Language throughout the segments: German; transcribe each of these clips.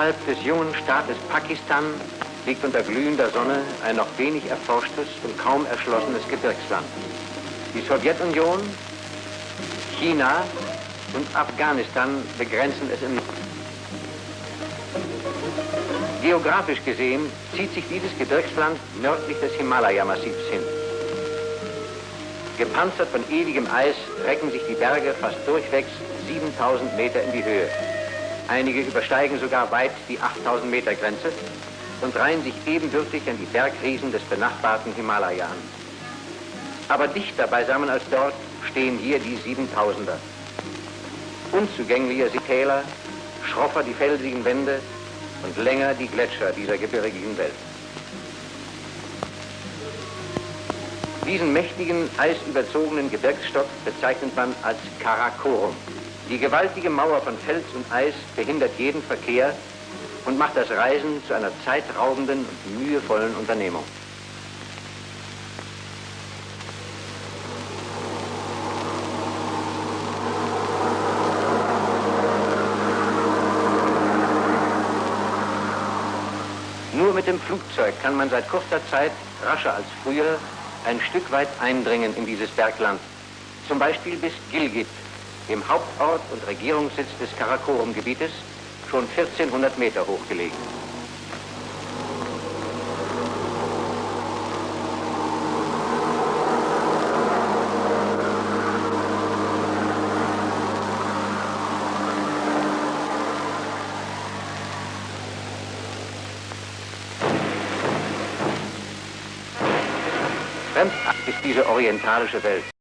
Innerhalb des jungen Staates Pakistan liegt unter glühender Sonne ein noch wenig erforschtes und kaum erschlossenes Gebirgsland. Die Sowjetunion, China und Afghanistan begrenzen es im Geografisch gesehen zieht sich dieses Gebirgsland nördlich des Himalaya-Massivs hin. Gepanzert von ewigem Eis recken sich die Berge fast durchwegs 7000 Meter in die Höhe. Einige übersteigen sogar weit die 8000 Meter Grenze und reihen sich ebenbürtig an die Bergriesen des benachbarten Himalaya an. Aber dichter beisammen als dort stehen hier die 7000er. Unzugänglicher die Täler, schroffer die felsigen Wände und länger die Gletscher dieser gebirgigen Welt. Diesen mächtigen, eisüberzogenen Gebirgsstock bezeichnet man als Karakorum. Die gewaltige Mauer von Fels und Eis behindert jeden Verkehr und macht das Reisen zu einer zeitraubenden und mühevollen Unternehmung. Nur mit dem Flugzeug kann man seit kurzer Zeit, rascher als früher, ein Stück weit eindringen in dieses Bergland. Zum Beispiel bis Gilgit, dem Hauptort und Regierungssitz des Karakorum-Gebietes, schon 1400 Meter hoch gelegen. Fremdartig ist diese orientalische Welt.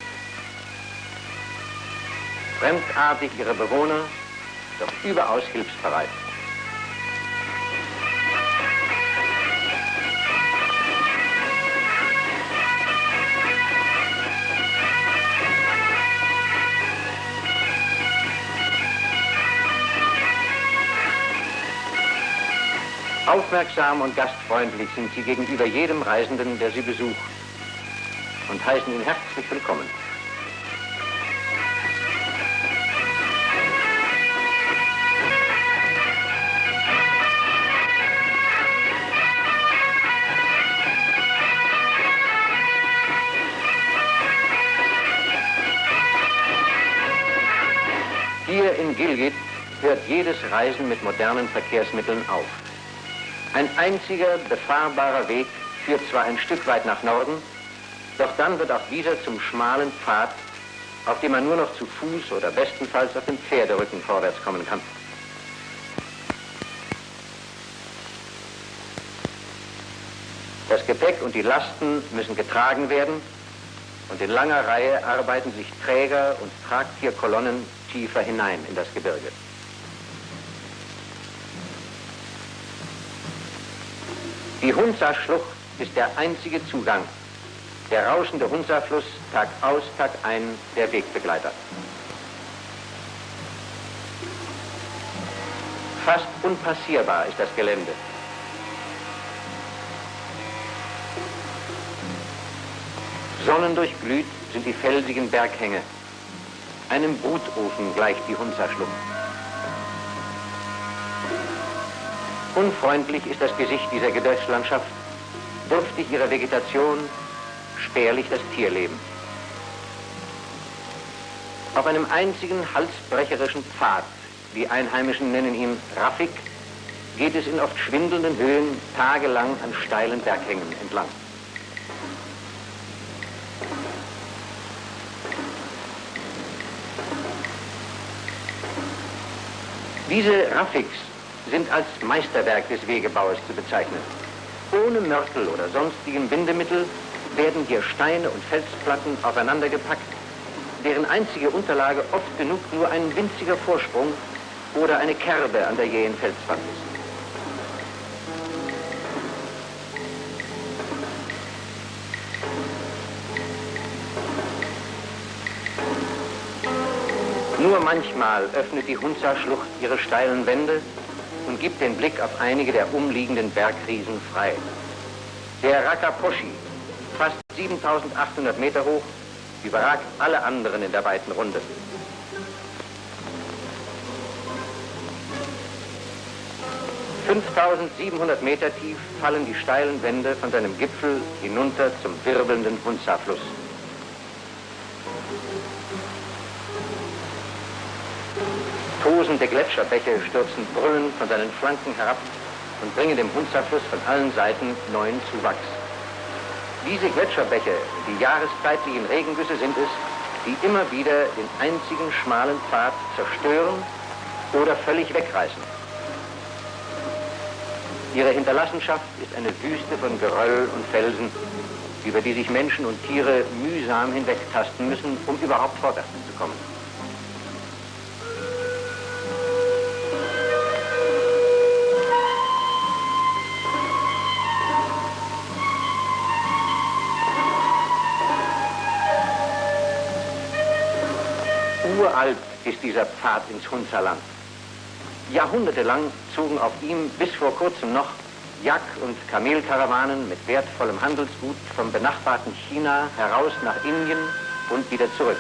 Fremdartig ihre Bewohner, doch überaus hilfsbereit. Aufmerksam und gastfreundlich sind sie gegenüber jedem Reisenden, der sie besucht und heißen ihn herzlich willkommen. Jedes Reisen mit modernen Verkehrsmitteln auf. Ein einziger befahrbarer Weg führt zwar ein Stück weit nach Norden, doch dann wird auch dieser zum schmalen Pfad, auf dem man nur noch zu Fuß oder bestenfalls auf dem Pferderücken vorwärts kommen kann. Das Gepäck und die Lasten müssen getragen werden und in langer Reihe arbeiten sich Träger und Tragtierkolonnen tiefer hinein in das Gebirge. Die Hunza-Schlucht ist der einzige Zugang der rauschende Hunza-Fluss Tag aus, Tag ein, der Wegbegleiter. Fast unpassierbar ist das Gelände. Sonnendurchglüht sind die felsigen Berghänge. Einem Brutofen gleicht die Hunza-Schlucht. Unfreundlich ist das Gesicht dieser Gebirgslandschaft, dürftig ihrer Vegetation, spärlich das Tierleben. Auf einem einzigen halsbrecherischen Pfad, die Einheimischen nennen ihn Raffik, geht es in oft schwindelnden Höhen tagelang an steilen Berghängen entlang. Diese Raffiks sind als Meisterwerk des Wegebauers zu bezeichnen. Ohne Mörtel oder sonstigen Bindemittel werden hier Steine und Felsplatten aufeinandergepackt, deren einzige Unterlage oft genug nur ein winziger Vorsprung oder eine Kerbe an der jähen Felswand ist. Nur manchmal öffnet die Hunza-Schlucht ihre steilen Wände und gibt den Blick auf einige der umliegenden Bergriesen frei. Der Rakaposhi, fast 7800 Meter hoch, überragt alle anderen in der weiten Runde. 5700 Meter tief fallen die steilen Wände von seinem Gipfel hinunter zum wirbelnden Hunza-Fluss. Tosende Gletscherbäche stürzen brüllend von seinen Flanken herab und bringen dem Hunza-Fluss von allen Seiten neuen Zuwachs. Diese Gletscherbäche, die jahreszeitlichen Regengüsse sind es, die immer wieder den einzigen schmalen Pfad zerstören oder völlig wegreißen. Ihre Hinterlassenschaft ist eine Wüste von Geröll und Felsen, über die sich Menschen und Tiere mühsam hinwegtasten müssen, um überhaupt vorwärts zu kommen. Uralt ist dieser Pfad ins Hunzerland. Jahrhundertelang zogen auf ihm bis vor kurzem noch Jak- und Kamelkarawanen mit wertvollem Handelsgut vom benachbarten China heraus nach Indien und wieder zurück.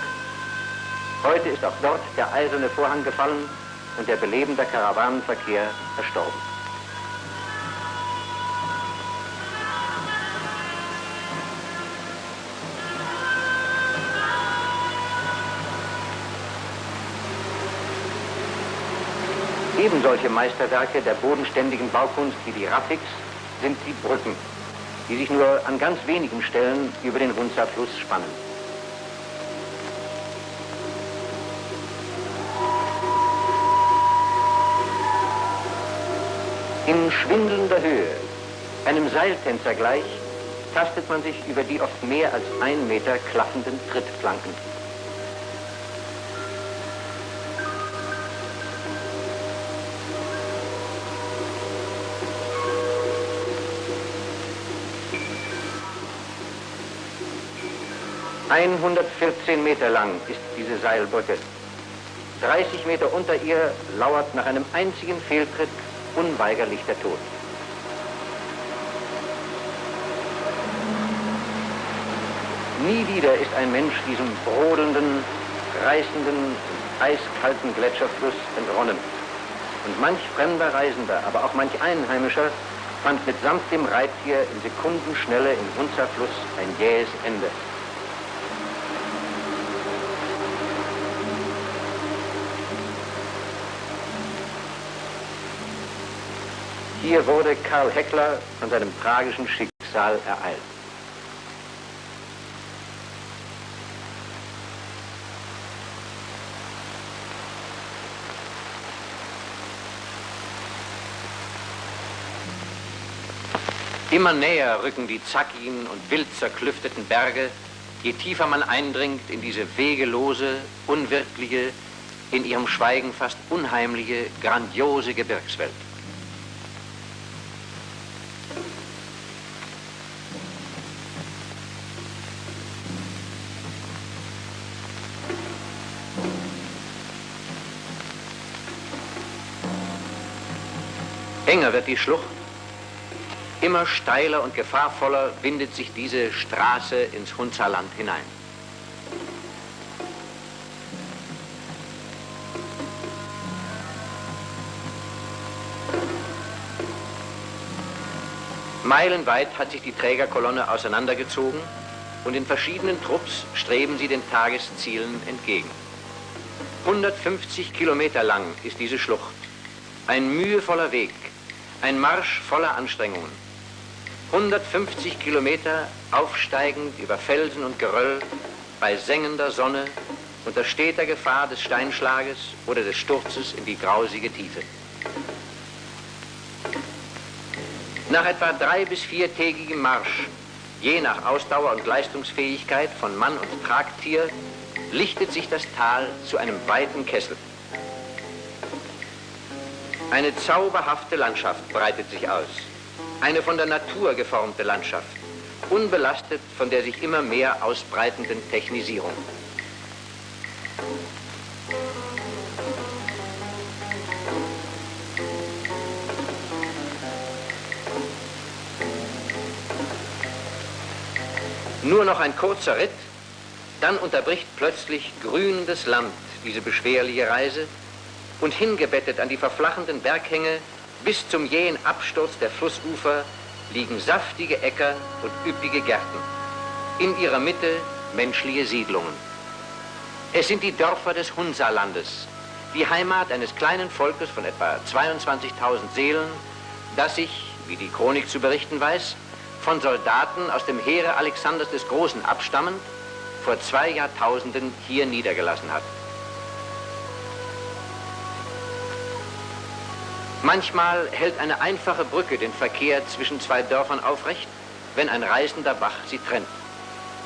Heute ist auch dort der eiserne Vorhang gefallen und der belebende Karawanenverkehr verstorben. Eben solche Meisterwerke der bodenständigen Baukunst wie die Rafiks sind die Brücken, die sich nur an ganz wenigen Stellen über den Hunza-Fluss spannen. In schwindelnder Höhe, einem Seiltänzer gleich, tastet man sich über die oft mehr als ein Meter klaffenden Trittplanken. ...114 Meter lang ist diese Seilbrücke. 30 Meter unter ihr lauert nach einem einzigen Fehltritt unweigerlich der Tod. Nie wieder ist ein Mensch diesem brodelnden, reißenden, eiskalten Gletscherfluss entronnen. Und manch fremder Reisender, aber auch manch Einheimischer fand mitsamt dem Reittier in Sekundenschnelle im Hunzerfluss ein jähes Ende. Hier wurde Karl Heckler von seinem tragischen Schicksal ereilt. Immer näher rücken die zackigen und wild zerklüfteten Berge, je tiefer man eindringt in diese wegelose, unwirkliche, in ihrem Schweigen fast unheimliche, grandiose Gebirgswelt. Enger wird die Schlucht, immer steiler und gefahrvoller windet sich diese Straße ins Hunzerland hinein. Meilenweit hat sich die Trägerkolonne auseinandergezogen und in verschiedenen Trupps streben sie den Tageszielen entgegen. 150 Kilometer lang ist diese Schlucht. Ein mühevoller Weg, ein Marsch voller Anstrengungen. 150 Kilometer aufsteigend über Felsen und Geröll, bei sengender Sonne, unter steter Gefahr des Steinschlages oder des Sturzes in die grausige Tiefe. Nach etwa drei- bis viertägigem Marsch, je nach Ausdauer und Leistungsfähigkeit von Mann und Tragtier, lichtet sich das Tal zu einem weiten Kessel. Eine zauberhafte Landschaft breitet sich aus. Eine von der Natur geformte Landschaft, unbelastet von der sich immer mehr ausbreitenden Technisierung. Nur noch ein kurzer Ritt, dann unterbricht plötzlich grünendes Land diese beschwerliche Reise und hingebettet an die verflachenden Berghänge Bis zum jähen Absturz der Flussufer liegen saftige Äcker und üppige Gärten. In ihrer Mitte menschliche Siedlungen. Es sind die Dörfer des Hunsalandes, die Heimat eines kleinen Volkes von etwa 22.000 Seelen, das sich, wie die Chronik zu berichten weiß, von Soldaten aus dem Heere Alexanders des Großen abstammend, vor zwei Jahrtausenden hier niedergelassen hat. Manchmal hält eine einfache Brücke den Verkehr zwischen zwei Dörfern aufrecht, wenn ein reißender Bach sie trennt.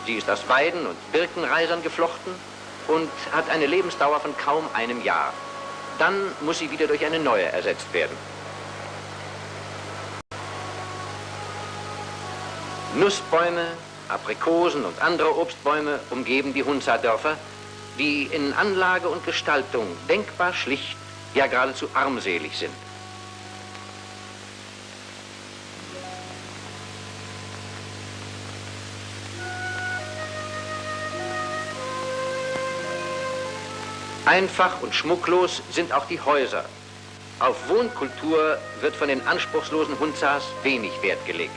Sie ist aus Weiden und Birkenreisern geflochten und hat eine Lebensdauer von kaum einem Jahr. Dann muss sie wieder durch eine neue ersetzt werden. Nussbäume, Aprikosen und andere Obstbäume umgeben die Hunza-Dörfer, die in Anlage und Gestaltung denkbar schlicht, ja geradezu armselig sind. Einfach und schmucklos sind auch die Häuser. Auf Wohnkultur wird von den anspruchslosen Hunzas wenig Wert gelegt.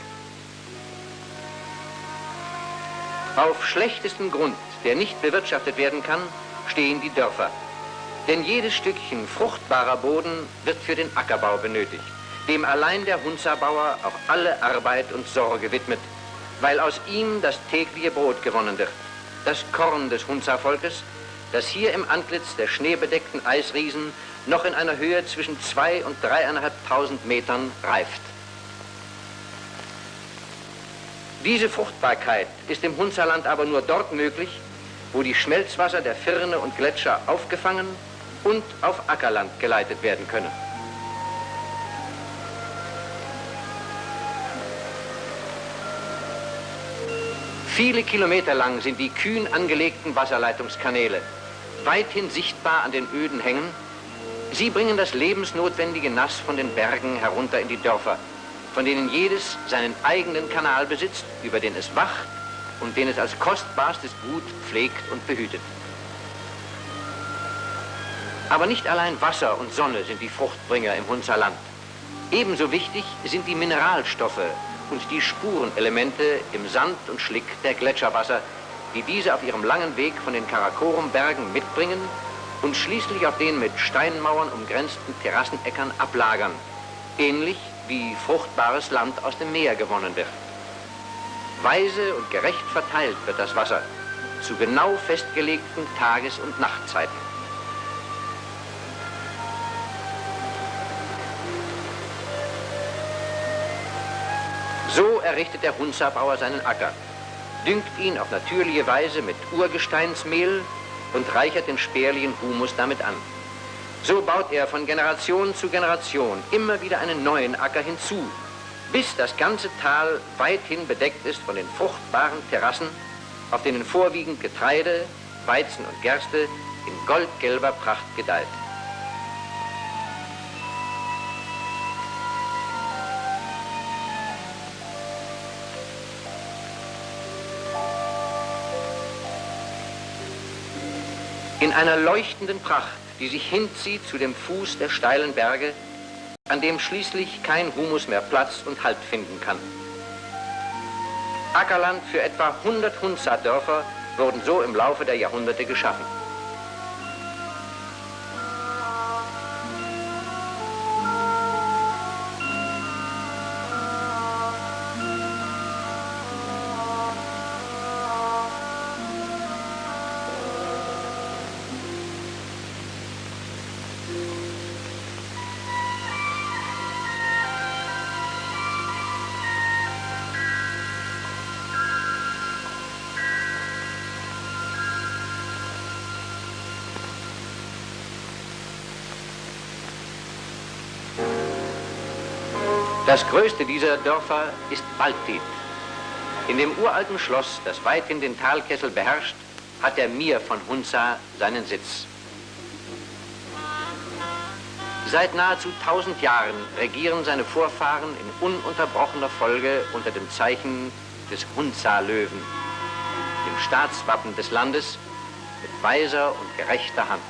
Auf schlechtestem Grund, der nicht bewirtschaftet werden kann, stehen die Dörfer. Denn jedes Stückchen fruchtbarer Boden wird für den Ackerbau benötigt, dem allein der Hunzabauer auch alle Arbeit und Sorge widmet, weil aus ihm das tägliche Brot gewonnen wird, das Korn des Hunza-Volkes, das hier im Antlitz der schneebedeckten Eisriesen noch in einer Höhe zwischen zwei und dreieinhalbtausend Metern reift. Diese Fruchtbarkeit ist im Hunzerland aber nur dort möglich, wo die Schmelzwasser der Firne und Gletscher aufgefangen und auf Ackerland geleitet werden können. Viele Kilometer lang sind die kühn angelegten Wasserleitungskanäle weithin sichtbar an den öden Hängen. Sie bringen das lebensnotwendige Nass von den Bergen herunter in die Dörfer, von denen jedes seinen eigenen Kanal besitzt, über den es wacht und den es als kostbarstes Gut pflegt und behütet. Aber nicht allein Wasser und Sonne sind die Fruchtbringer im Hunzerland. Ebenso wichtig sind die Mineralstoffe und die Spurenelemente im Sand und Schlick der Gletscherwasser, die diese auf ihrem langen Weg von den Karakorum-Bergen mitbringen und schließlich auf den mit Steinmauern umgrenzten Terrassenäckern ablagern, ähnlich wie fruchtbares Land aus dem Meer gewonnen wird. Weise und gerecht verteilt wird das Wasser zu genau festgelegten Tages- und Nachtzeiten. So errichtet der Hunzabauer seinen Acker düngt ihn auf natürliche Weise mit Urgesteinsmehl und reichert den spärlichen Humus damit an. So baut er von Generation zu Generation immer wieder einen neuen Acker hinzu, bis das ganze Tal weithin bedeckt ist von den fruchtbaren Terrassen, auf denen vorwiegend Getreide, Weizen und Gerste in goldgelber Pracht gedeiht. In einer leuchtenden Pracht, die sich hinzieht zu dem Fuß der steilen Berge, an dem schließlich kein Humus mehr Platz und Halt finden kann. Ackerland für etwa 100 Hunza-Dörfer wurden so im Laufe der Jahrhunderte geschaffen. Das größte dieser Dörfer ist Baltit. In dem uralten Schloss, das weithin den Talkessel beherrscht, hat der Mir von Hunza seinen Sitz. Seit nahezu 1000 Jahren regieren seine Vorfahren in ununterbrochener Folge unter dem Zeichen des Hunza-Löwen, dem Staatswappen des Landes, mit weiser und gerechter Hand.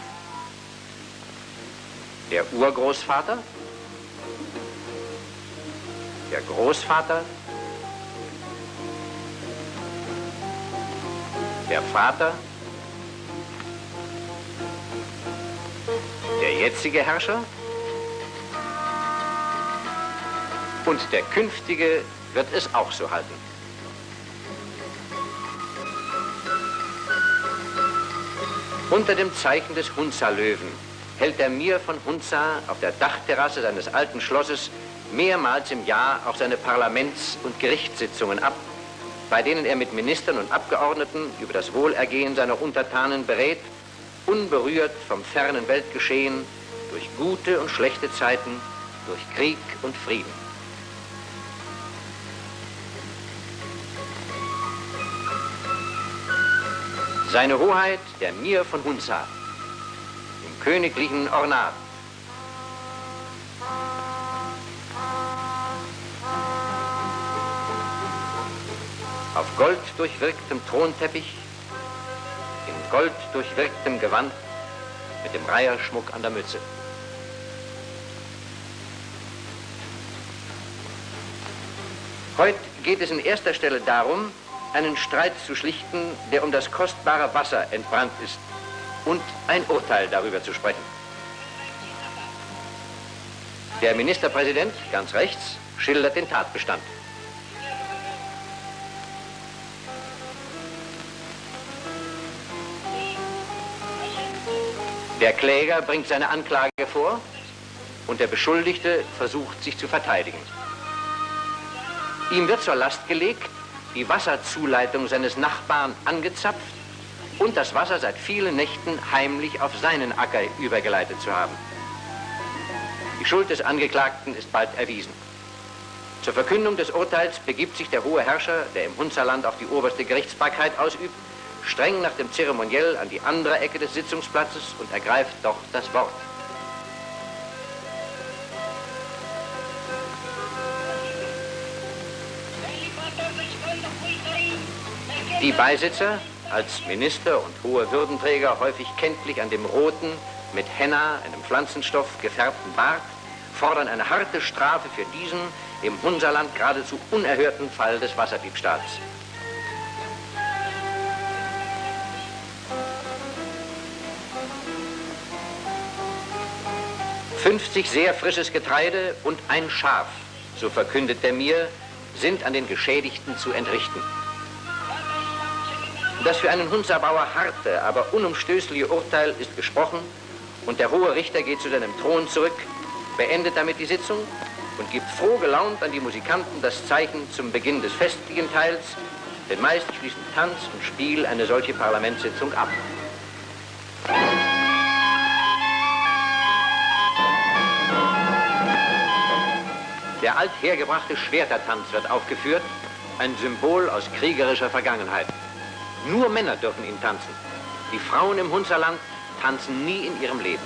Der Urgroßvater der Großvater, der Vater, der jetzige Herrscher. Und der künftige wird es auch so halten. Unter dem Zeichen des Hunza-Löwen hält der Mir von Hunza auf der Dachterrasse seines alten Schlosses mehrmals im Jahr auch seine Parlaments- und Gerichtssitzungen ab, bei denen er mit Ministern und Abgeordneten über das Wohlergehen seiner Untertanen berät, unberührt vom fernen Weltgeschehen, durch gute und schlechte Zeiten, durch Krieg und Frieden. Seine Hoheit, der Mir von Hunza, im königlichen Ornat, auf Gold durchwirktem Thronteppich, in Gold durchwirktem Gewand, mit dem Reiherschmuck an der Mütze. Heute geht es in erster Stelle darum, einen Streit zu schlichten, der um das kostbare Wasser entbrannt ist und ein Urteil darüber zu sprechen. Der Ministerpräsident, ganz rechts, schildert den Tatbestand. Der Kläger bringt seine Anklage vor und der Beschuldigte versucht, sich zu verteidigen. Ihm wird zur Last gelegt, die Wasserzuleitung seines Nachbarn angezapft und das Wasser seit vielen Nächten heimlich auf seinen Acker übergeleitet zu haben. Die Schuld des Angeklagten ist bald erwiesen. Zur Verkündung des Urteils begibt sich der hohe Herrscher, der im Hunzerland auch die oberste Gerichtsbarkeit ausübt, streng nach dem Zeremoniell an die andere Ecke des Sitzungsplatzes und ergreift dort das Wort. Die Beisitzer, als Minister und hohe Würdenträger häufig kenntlich an dem roten, mit Henna, einem Pflanzenstoff, gefärbten Bart, fordern eine harte Strafe für diesen im Hunserland geradezu unerhörten Fall des Wasserdiebstahls. 50 sehr frisches Getreide und ein Schaf, so verkündet er mir, sind an den Geschädigten zu entrichten. Das für einen Hunzerbauer harte, aber unumstößliche Urteil ist gesprochen und der hohe Richter geht zu seinem Thron zurück, beendet damit die Sitzung und gibt froh gelaunt an die Musikanten das Zeichen zum Beginn des festlichen Teils, denn meist schließen Tanz und Spiel eine solche Parlamentssitzung ab. Der althergebrachte Schwertertanz wird aufgeführt, ein Symbol aus kriegerischer Vergangenheit. Nur Männer dürfen ihn tanzen. Die Frauen im Hunzerland tanzen nie in ihrem Leben.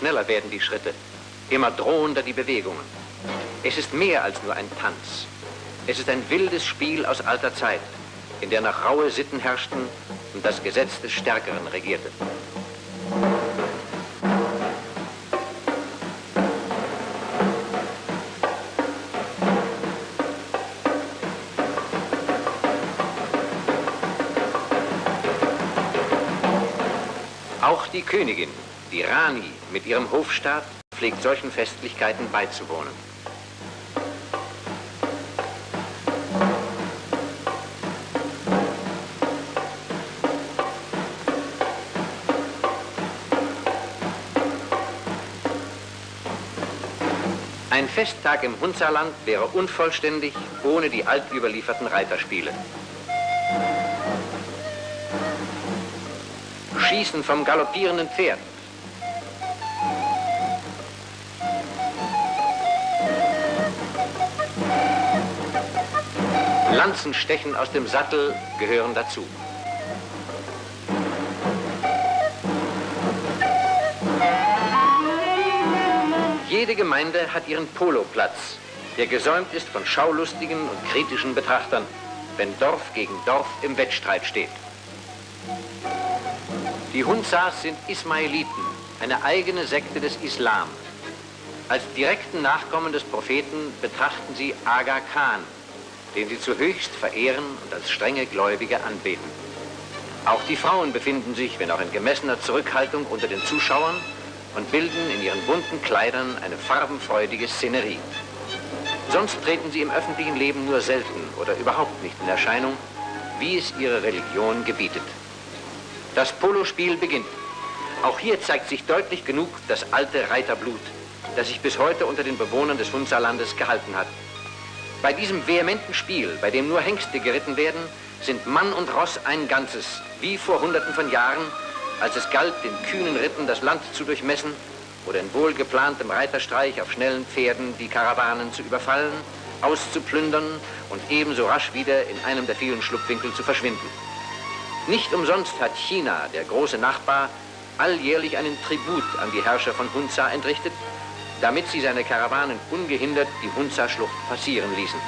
Schneller werden die Schritte, immer drohender die Bewegungen. Es ist mehr als nur ein Tanz. Es ist ein wildes Spiel aus alter Zeit, in der nach raue Sitten herrschten und das Gesetz des Stärkeren regierte. Auch die Königin die Rani mit ihrem Hofstaat pflegt solchen Festlichkeiten beizuwohnen. Ein Festtag im Hunzerland wäre unvollständig ohne die altüberlieferten Reiterspiele. Schießen vom galoppierenden Pferd. Lanzenstechen aus dem Sattel gehören dazu. Jede Gemeinde hat ihren Poloplatz, der gesäumt ist von schaulustigen und kritischen Betrachtern, wenn Dorf gegen Dorf im Wettstreit steht. Die Hunsas sind Ismailiten, eine eigene Sekte des Islam. Als direkten Nachkommen des Propheten betrachten sie Aga Khan, den sie zu höchst verehren und als strenge Gläubige anbeten. Auch die Frauen befinden sich, wenn auch in gemessener Zurückhaltung, unter den Zuschauern und bilden in ihren bunten Kleidern eine farbenfreudige Szenerie. Sonst treten sie im öffentlichen Leben nur selten oder überhaupt nicht in Erscheinung, wie es ihre Religion gebietet. Das Polospiel beginnt. Auch hier zeigt sich deutlich genug das alte Reiterblut, das sich bis heute unter den Bewohnern des Hunzerlandes gehalten hat. Bei diesem vehementen Spiel, bei dem nur Hengste geritten werden, sind Mann und Ross ein Ganzes, wie vor Hunderten von Jahren als es galt, den kühnen Ritten das Land zu durchmessen oder in wohlgeplantem Reiterstreich auf schnellen Pferden die Karawanen zu überfallen, auszuplündern und ebenso rasch wieder in einem der vielen Schlupfwinkel zu verschwinden. Nicht umsonst hat China, der große Nachbar, alljährlich einen Tribut an die Herrscher von Hunza entrichtet, damit sie seine Karawanen ungehindert die Hunza-Schlucht passieren ließen.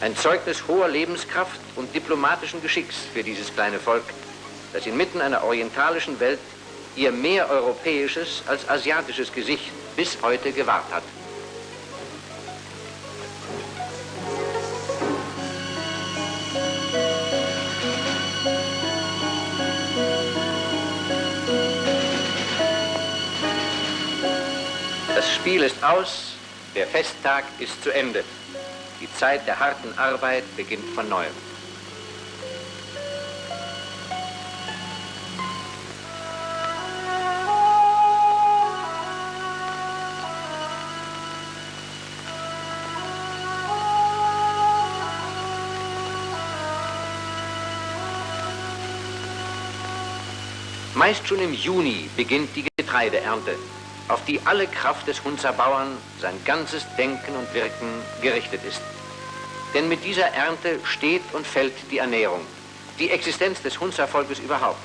Ein Zeugnis hoher Lebenskraft und diplomatischen Geschicks für dieses kleine Volk, das inmitten einer orientalischen Welt ihr mehr europäisches als asiatisches Gesicht bis heute gewahrt hat. Spiel ist aus, der Festtag ist zu Ende. Die Zeit der harten Arbeit beginnt von neuem. Meist schon im Juni beginnt die Getreideernte, auf die alle Kraft des Hunzer Bauern, sein ganzes Denken und Wirken gerichtet ist. Denn mit dieser Ernte steht und fällt die Ernährung, die Existenz des Hunzervolkes überhaupt.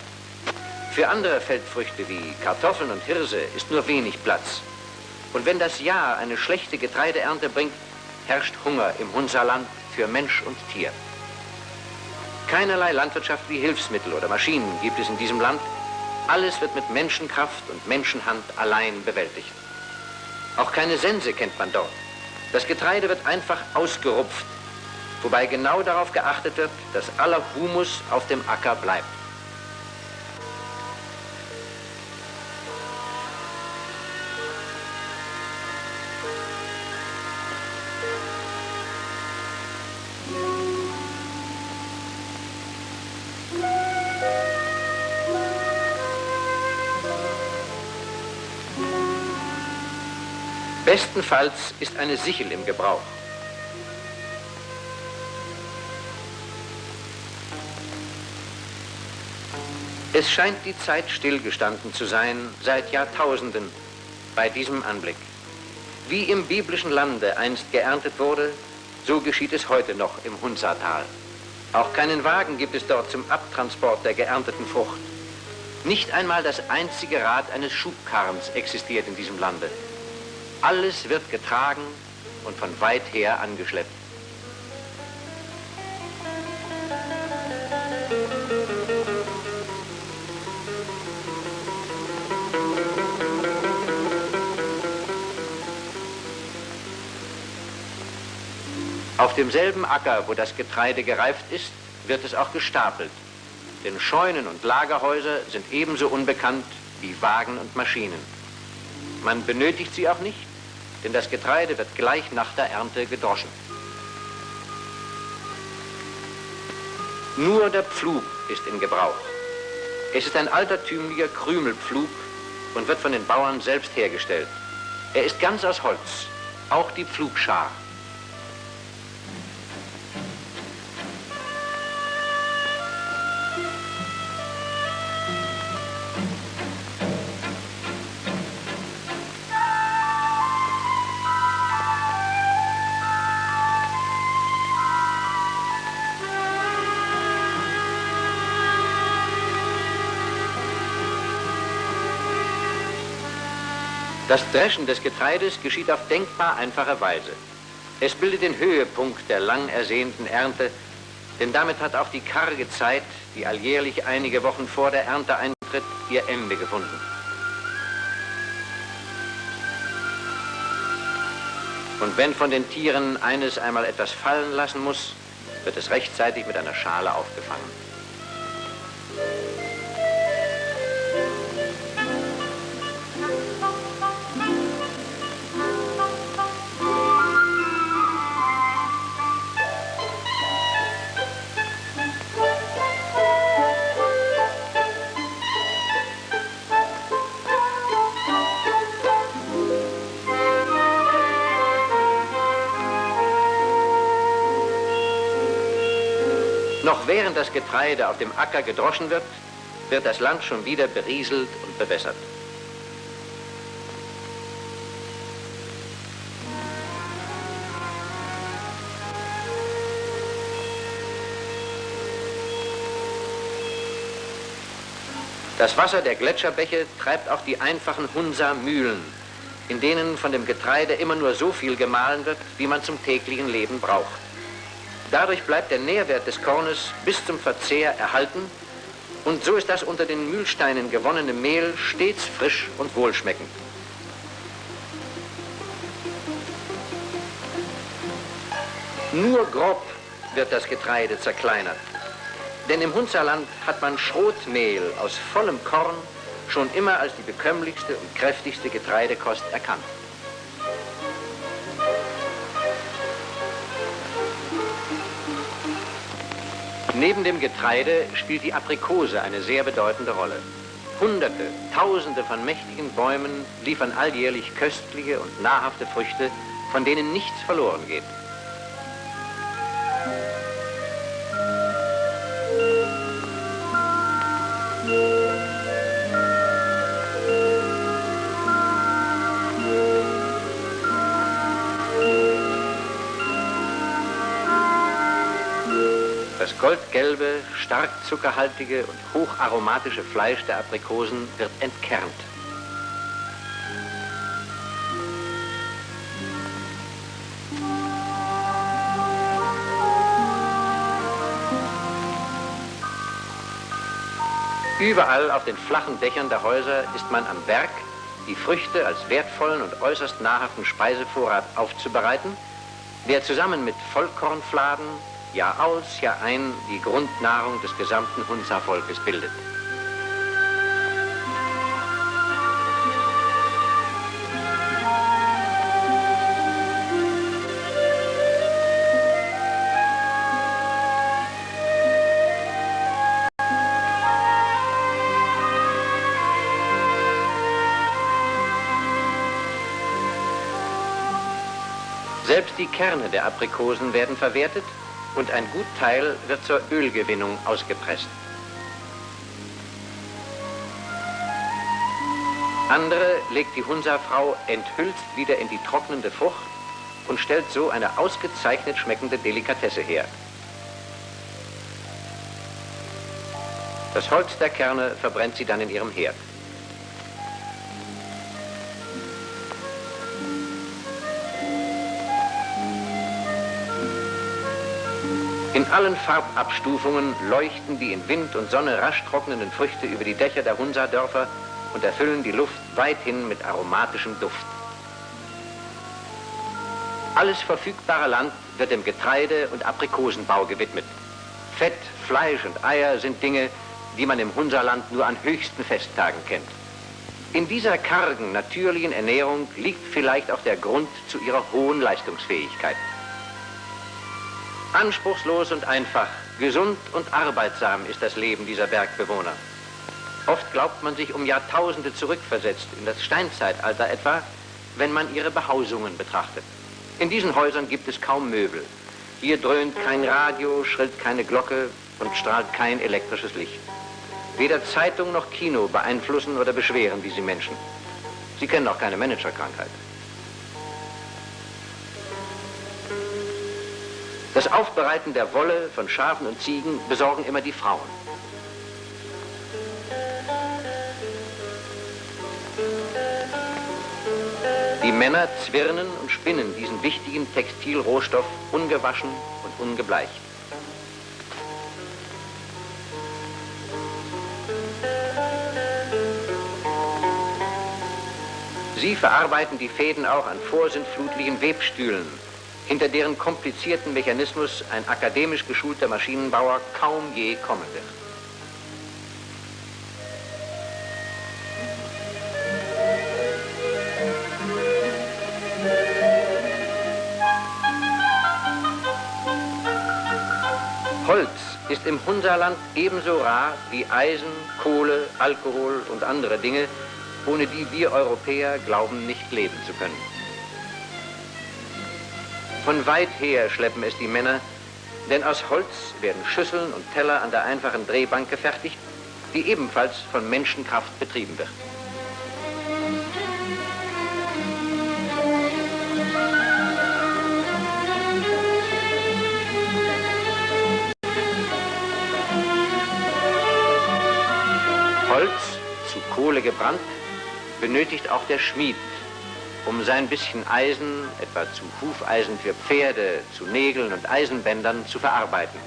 Für andere Feldfrüchte wie Kartoffeln und Hirse ist nur wenig Platz. Und wenn das Jahr eine schlechte Getreideernte bringt, herrscht Hunger im Hunzerland für Mensch und Tier. Keinerlei landwirtschaftliche Hilfsmittel oder Maschinen gibt es in diesem Land, alles wird mit Menschenkraft und Menschenhand allein bewältigt. Auch keine Sense kennt man dort. Das Getreide wird einfach ausgerupft, wobei genau darauf geachtet wird, dass aller Humus auf dem Acker bleibt. Bestenfalls ist eine Sichel im Gebrauch. Es scheint die Zeit stillgestanden zu sein, seit Jahrtausenden, bei diesem Anblick. Wie im biblischen Lande einst geerntet wurde, so geschieht es heute noch im Hunzertal. Auch keinen Wagen gibt es dort zum Abtransport der geernteten Frucht. Nicht einmal das einzige Rad eines Schubkarrens existiert in diesem Lande. Alles wird getragen und von weit her angeschleppt. Auf demselben Acker, wo das Getreide gereift ist, wird es auch gestapelt. Denn Scheunen und Lagerhäuser sind ebenso unbekannt wie Wagen und Maschinen. Man benötigt sie auch nicht, denn das Getreide wird gleich nach der Ernte gedroschen. Nur der Pflug ist in Gebrauch. Es ist ein altertümlicher Krümelpflug und wird von den Bauern selbst hergestellt. Er ist ganz aus Holz auch die Pflugschar. Das Dreschen des Getreides geschieht auf denkbar einfache Weise. Es bildet den Höhepunkt der lang ersehnten Ernte, denn damit hat auch die karge Zeit, die alljährlich einige Wochen vor der Ernte eintritt, ihr Ende gefunden. Und wenn von den Tieren eines einmal etwas fallen lassen muss, wird es rechtzeitig mit einer Schale aufgefangen. Während das Getreide auf dem Acker gedroschen wird, wird das Land schon wieder berieselt und bewässert. Das Wasser der Gletscherbäche treibt auch die einfachen Hunsa-Mühlen, in denen von dem Getreide immer nur so viel gemahlen wird, wie man zum täglichen Leben braucht. Dadurch bleibt der Nährwert des Kornes bis zum Verzehr erhalten und so ist das unter den Mühlsteinen gewonnene Mehl stets frisch und wohlschmeckend. Nur grob wird das Getreide zerkleinert. Denn im Hunzerland hat man Schrotmehl aus vollem Korn schon immer als die bekömmlichste und kräftigste Getreidekost erkannt. Neben dem Getreide spielt die Aprikose eine sehr bedeutende Rolle. Hunderte, Tausende von mächtigen Bäumen liefern alljährlich köstliche und nahrhafte Früchte, von denen nichts verloren geht. Goldgelbe, stark zuckerhaltige und hocharomatische Fleisch der Aprikosen wird entkernt. Überall auf den flachen Dächern der Häuser ist man am Berg, die Früchte als wertvollen und äußerst nahrhaften Speisevorrat aufzubereiten, der zusammen mit Vollkornfladen, Jahr aus, Jahr ein die Grundnahrung des gesamten Hunza-Volkes bildet. Selbst die Kerne der Aprikosen werden verwertet und ein Gutteil wird zur Ölgewinnung ausgepresst. Andere legt die Hunsa-Frau enthüllt wieder in die trocknende Frucht und stellt so eine ausgezeichnet schmeckende Delikatesse her. Das Holz der Kerne verbrennt sie dann in ihrem Herd. In allen Farbabstufungen leuchten die in Wind und Sonne rasch trocknenden Früchte über die Dächer der Hunsa-Dörfer und erfüllen die Luft weithin mit aromatischem Duft. Alles verfügbare Land wird dem Getreide- und Aprikosenbau gewidmet. Fett, Fleisch und Eier sind Dinge, die man im Hunserland nur an höchsten Festtagen kennt. In dieser kargen, natürlichen Ernährung liegt vielleicht auch der Grund zu ihrer hohen Leistungsfähigkeit. Anspruchslos und einfach, gesund und arbeitsam ist das Leben dieser Bergbewohner. Oft glaubt man sich um Jahrtausende zurückversetzt, in das Steinzeitalter etwa, wenn man ihre Behausungen betrachtet. In diesen Häusern gibt es kaum Möbel. Hier dröhnt kein Radio, schrillt keine Glocke und strahlt kein elektrisches Licht. Weder Zeitung noch Kino beeinflussen oder beschweren diese Menschen. Sie kennen auch keine Managerkrankheit. Das Aufbereiten der Wolle von Schafen und Ziegen besorgen immer die Frauen. Die Männer zwirnen und spinnen diesen wichtigen Textilrohstoff ungewaschen und ungebleicht. Sie verarbeiten die Fäden auch an vorsintflutlichen Webstühlen, hinter deren komplizierten Mechanismus ein akademisch geschulter Maschinenbauer kaum je kommen wird. Holz ist im Hunserland ebenso rar wie Eisen, Kohle, Alkohol und andere Dinge, ohne die wir Europäer glauben, nicht leben zu können. Von weit her schleppen es die Männer, denn aus Holz werden Schüsseln und Teller an der einfachen Drehbank gefertigt, die ebenfalls von Menschenkraft betrieben wird. Holz, zu Kohle gebrannt, benötigt auch der Schmied, um sein bisschen Eisen, etwa zu Hufeisen für Pferde, zu Nägeln und Eisenbändern, zu verarbeiten.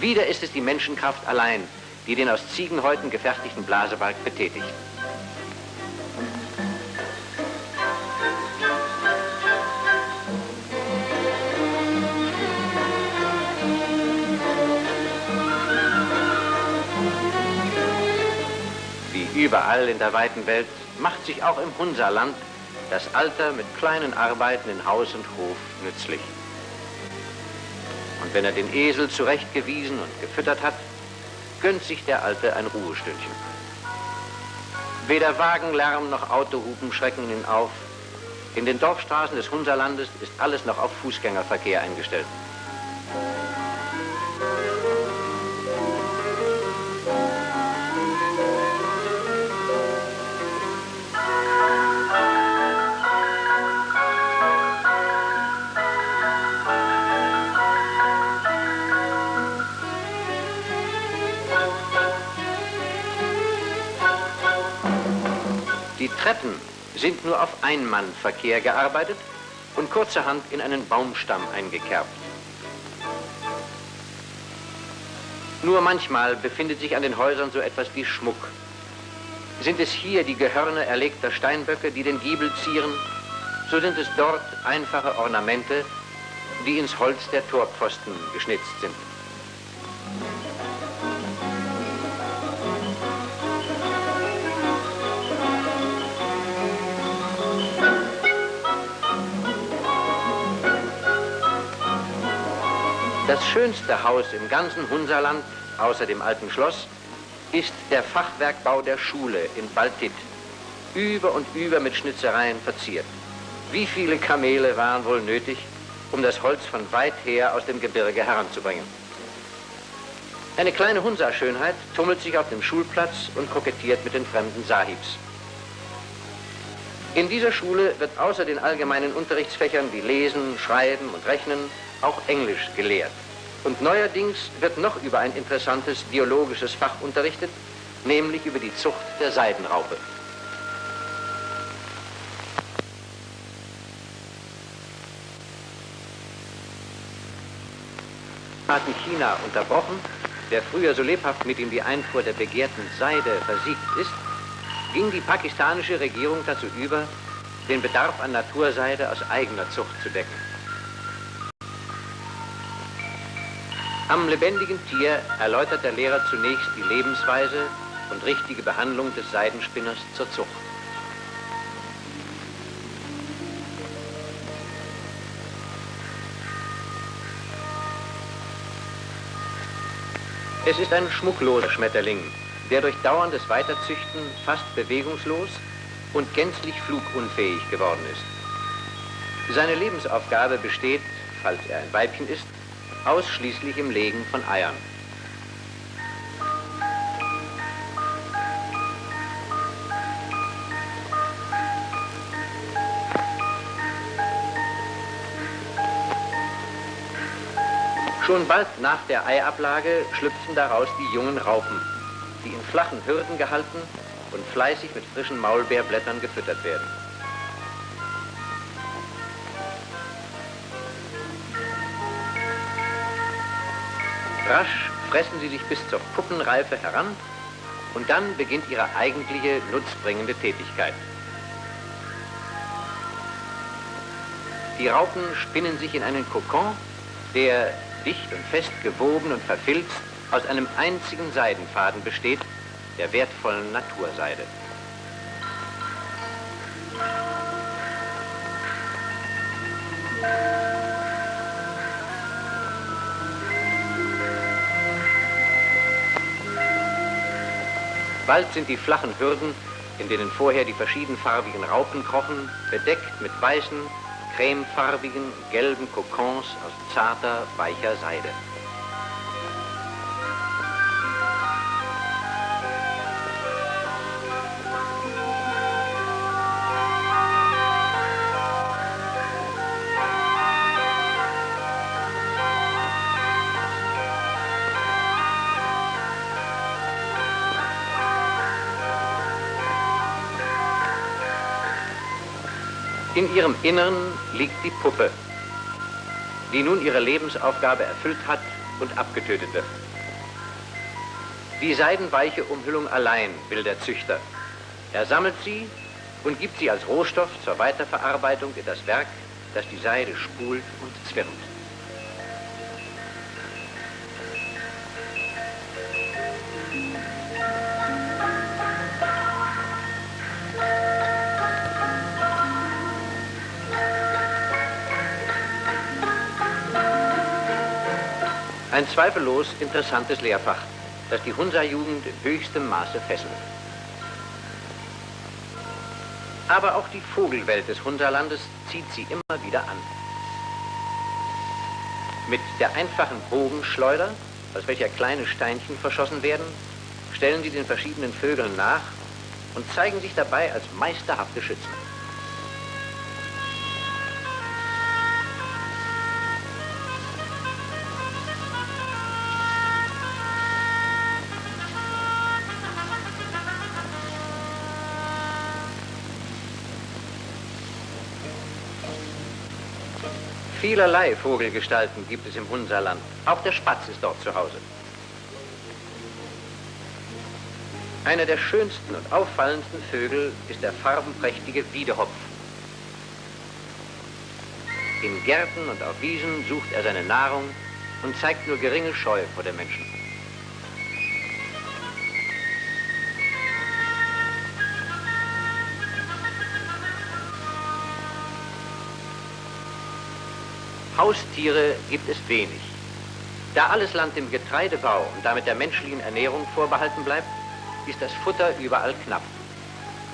Wieder ist es die Menschenkraft allein, die den aus Ziegenhäuten gefertigten Blasebalg betätigt. Überall in der weiten Welt macht sich auch im Hunserland das Alter mit kleinen Arbeiten in Haus und Hof nützlich. Und wenn er den Esel zurechtgewiesen und gefüttert hat, gönnt sich der Alte ein Ruhestündchen. Weder Wagenlärm noch Autohupen schrecken ihn auf. In den Dorfstraßen des Hunserlandes ist alles noch auf Fußgängerverkehr eingestellt. Treppen sind nur auf Einmannverkehr gearbeitet und kurzerhand in einen Baumstamm eingekerbt. Nur manchmal befindet sich an den Häusern so etwas wie Schmuck. Sind es hier die Gehörne erlegter Steinböcke, die den Giebel zieren, so sind es dort einfache Ornamente, die ins Holz der Torpfosten geschnitzt sind. Das schönste Haus im ganzen Hunserland, außer dem alten Schloss, ist der Fachwerkbau der Schule in Baltit. Über und über mit Schnitzereien verziert. Wie viele Kamele waren wohl nötig, um das Holz von weit her aus dem Gebirge heranzubringen? Eine kleine Hunsa-Schönheit tummelt sich auf dem Schulplatz und kokettiert mit den fremden Sahibs. In dieser Schule wird außer den allgemeinen Unterrichtsfächern wie Lesen, Schreiben und Rechnen auch Englisch gelehrt. Und neuerdings wird noch über ein interessantes biologisches Fach unterrichtet, nämlich über die Zucht der Seidenraupe. hatten China unterbrochen, der früher so lebhaft mit ihm die Einfuhr der begehrten Seide versiegt ist, ging die pakistanische Regierung dazu über, den Bedarf an Naturseide aus eigener Zucht zu decken. Am lebendigen Tier erläutert der Lehrer zunächst die Lebensweise und richtige Behandlung des Seidenspinners zur Zucht. Es ist ein schmuckloser Schmetterling, der durch dauerndes Weiterzüchten fast bewegungslos und gänzlich flugunfähig geworden ist. Seine Lebensaufgabe besteht, falls er ein Weibchen ist, ausschließlich im Legen von Eiern. Schon bald nach der Eiablage schlüpfen daraus die jungen Raupen, die in flachen Hürden gehalten und fleißig mit frischen Maulbeerblättern gefüttert werden. Rasch fressen sie sich bis zur Puppenreife heran und dann beginnt ihre eigentliche nutzbringende Tätigkeit. Die Raupen spinnen sich in einen Kokon, der dicht und fest gewoben und verfilzt aus einem einzigen Seidenfaden besteht, der wertvollen Naturseide. Bald sind die flachen Hürden, in denen vorher die verschiedenfarbigen Raupen krochen, bedeckt mit weißen, cremefarbigen, gelben Kokons aus zarter, weicher Seide. Ihrem Innern liegt die Puppe, die nun ihre Lebensaufgabe erfüllt hat und abgetötet wird. Die seidenweiche Umhüllung allein will der Züchter. Er sammelt sie und gibt sie als Rohstoff zur Weiterverarbeitung in das Werk, das die Seide spult und zwirnt. Ein zweifellos interessantes Lehrfach, das die Hunsa-Jugend höchstem Maße fesselt. Aber auch die Vogelwelt des Hunserlandes zieht sie immer wieder an. Mit der einfachen Bogenschleuder, aus welcher kleine Steinchen verschossen werden, stellen sie den verschiedenen Vögeln nach und zeigen sich dabei als meisterhafte Schützen. Vielerlei Vogelgestalten gibt es im Hunserland. Auch der Spatz ist dort zu Hause. Einer der schönsten und auffallendsten Vögel ist der farbenprächtige Wiedehopf. In Gärten und auf Wiesen sucht er seine Nahrung und zeigt nur geringe Scheu vor den Menschen. Haustiere gibt es wenig. Da alles Land dem Getreidebau und damit der menschlichen Ernährung vorbehalten bleibt, ist das Futter überall knapp.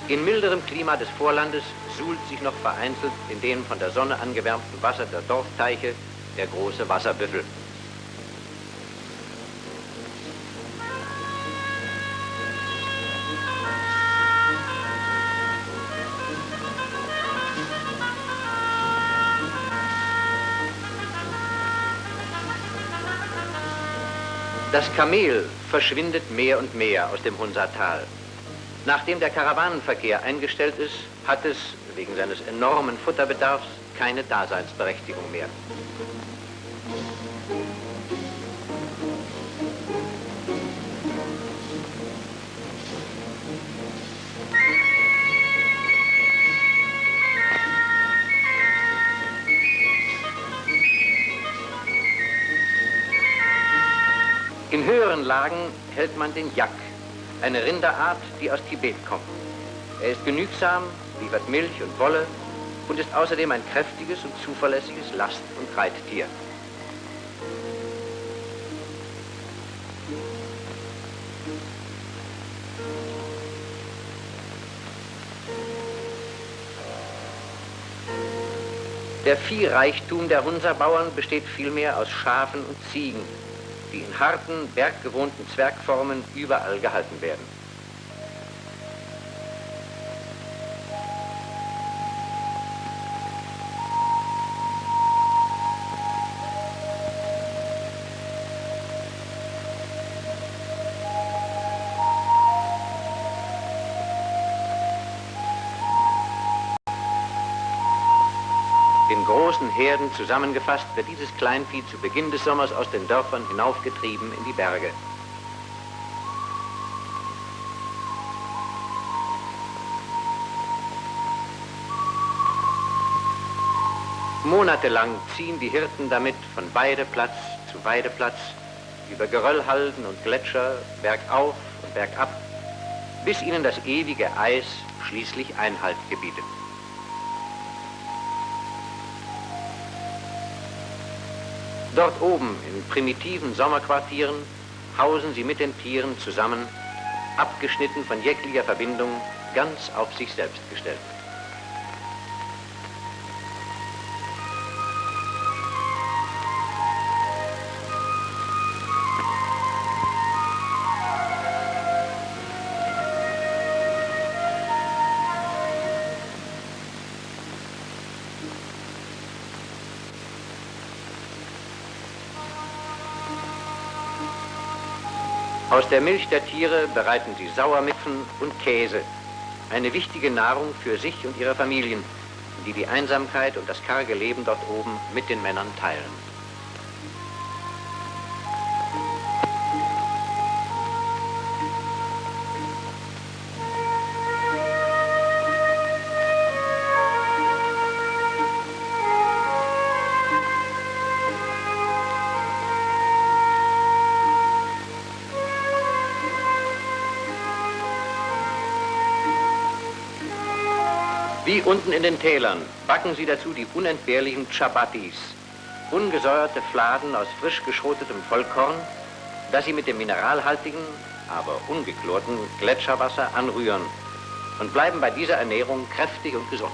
In milderem Klima des Vorlandes suhlt sich noch vereinzelt in dem von der Sonne angewärmten Wasser der Dorfteiche der große Wasserbüffel. Das Kamel verschwindet mehr und mehr aus dem Hunsatal. Nachdem der Karawanenverkehr eingestellt ist, hat es wegen seines enormen Futterbedarfs keine Daseinsberechtigung mehr. In höheren Lagen hält man den Yak, eine Rinderart, die aus Tibet kommt. Er ist genügsam, liefert Milch und Wolle und ist außerdem ein kräftiges und zuverlässiges Last- und Reittier. Der Viehreichtum der Hunserbauern besteht vielmehr aus Schafen und Ziegen, die in harten, berggewohnten Zwergformen überall gehalten werden. Herden zusammengefasst, wird dieses Kleinvieh zu Beginn des Sommers aus den Dörfern hinaufgetrieben in die Berge. Monatelang ziehen die Hirten damit von Weideplatz zu Weideplatz, über Geröllhalden und Gletscher, bergauf und bergab, bis ihnen das ewige Eis schließlich Einhalt gebietet. Dort oben in primitiven Sommerquartieren hausen sie mit den Tieren zusammen, abgeschnitten von jeglicher Verbindung, ganz auf sich selbst gestellt. Aus der Milch der Tiere bereiten sie Sauermipfen und Käse, eine wichtige Nahrung für sich und ihre Familien, die die Einsamkeit und das karge Leben dort oben mit den Männern teilen. Unten in den Tälern. Backen sie dazu die unentbehrlichen Chabatis, ungesäuerte Fladen aus frisch geschrotetem Vollkorn, das sie mit dem mineralhaltigen, aber ungeklorten Gletscherwasser anrühren. Und bleiben bei dieser Ernährung kräftig und gesund.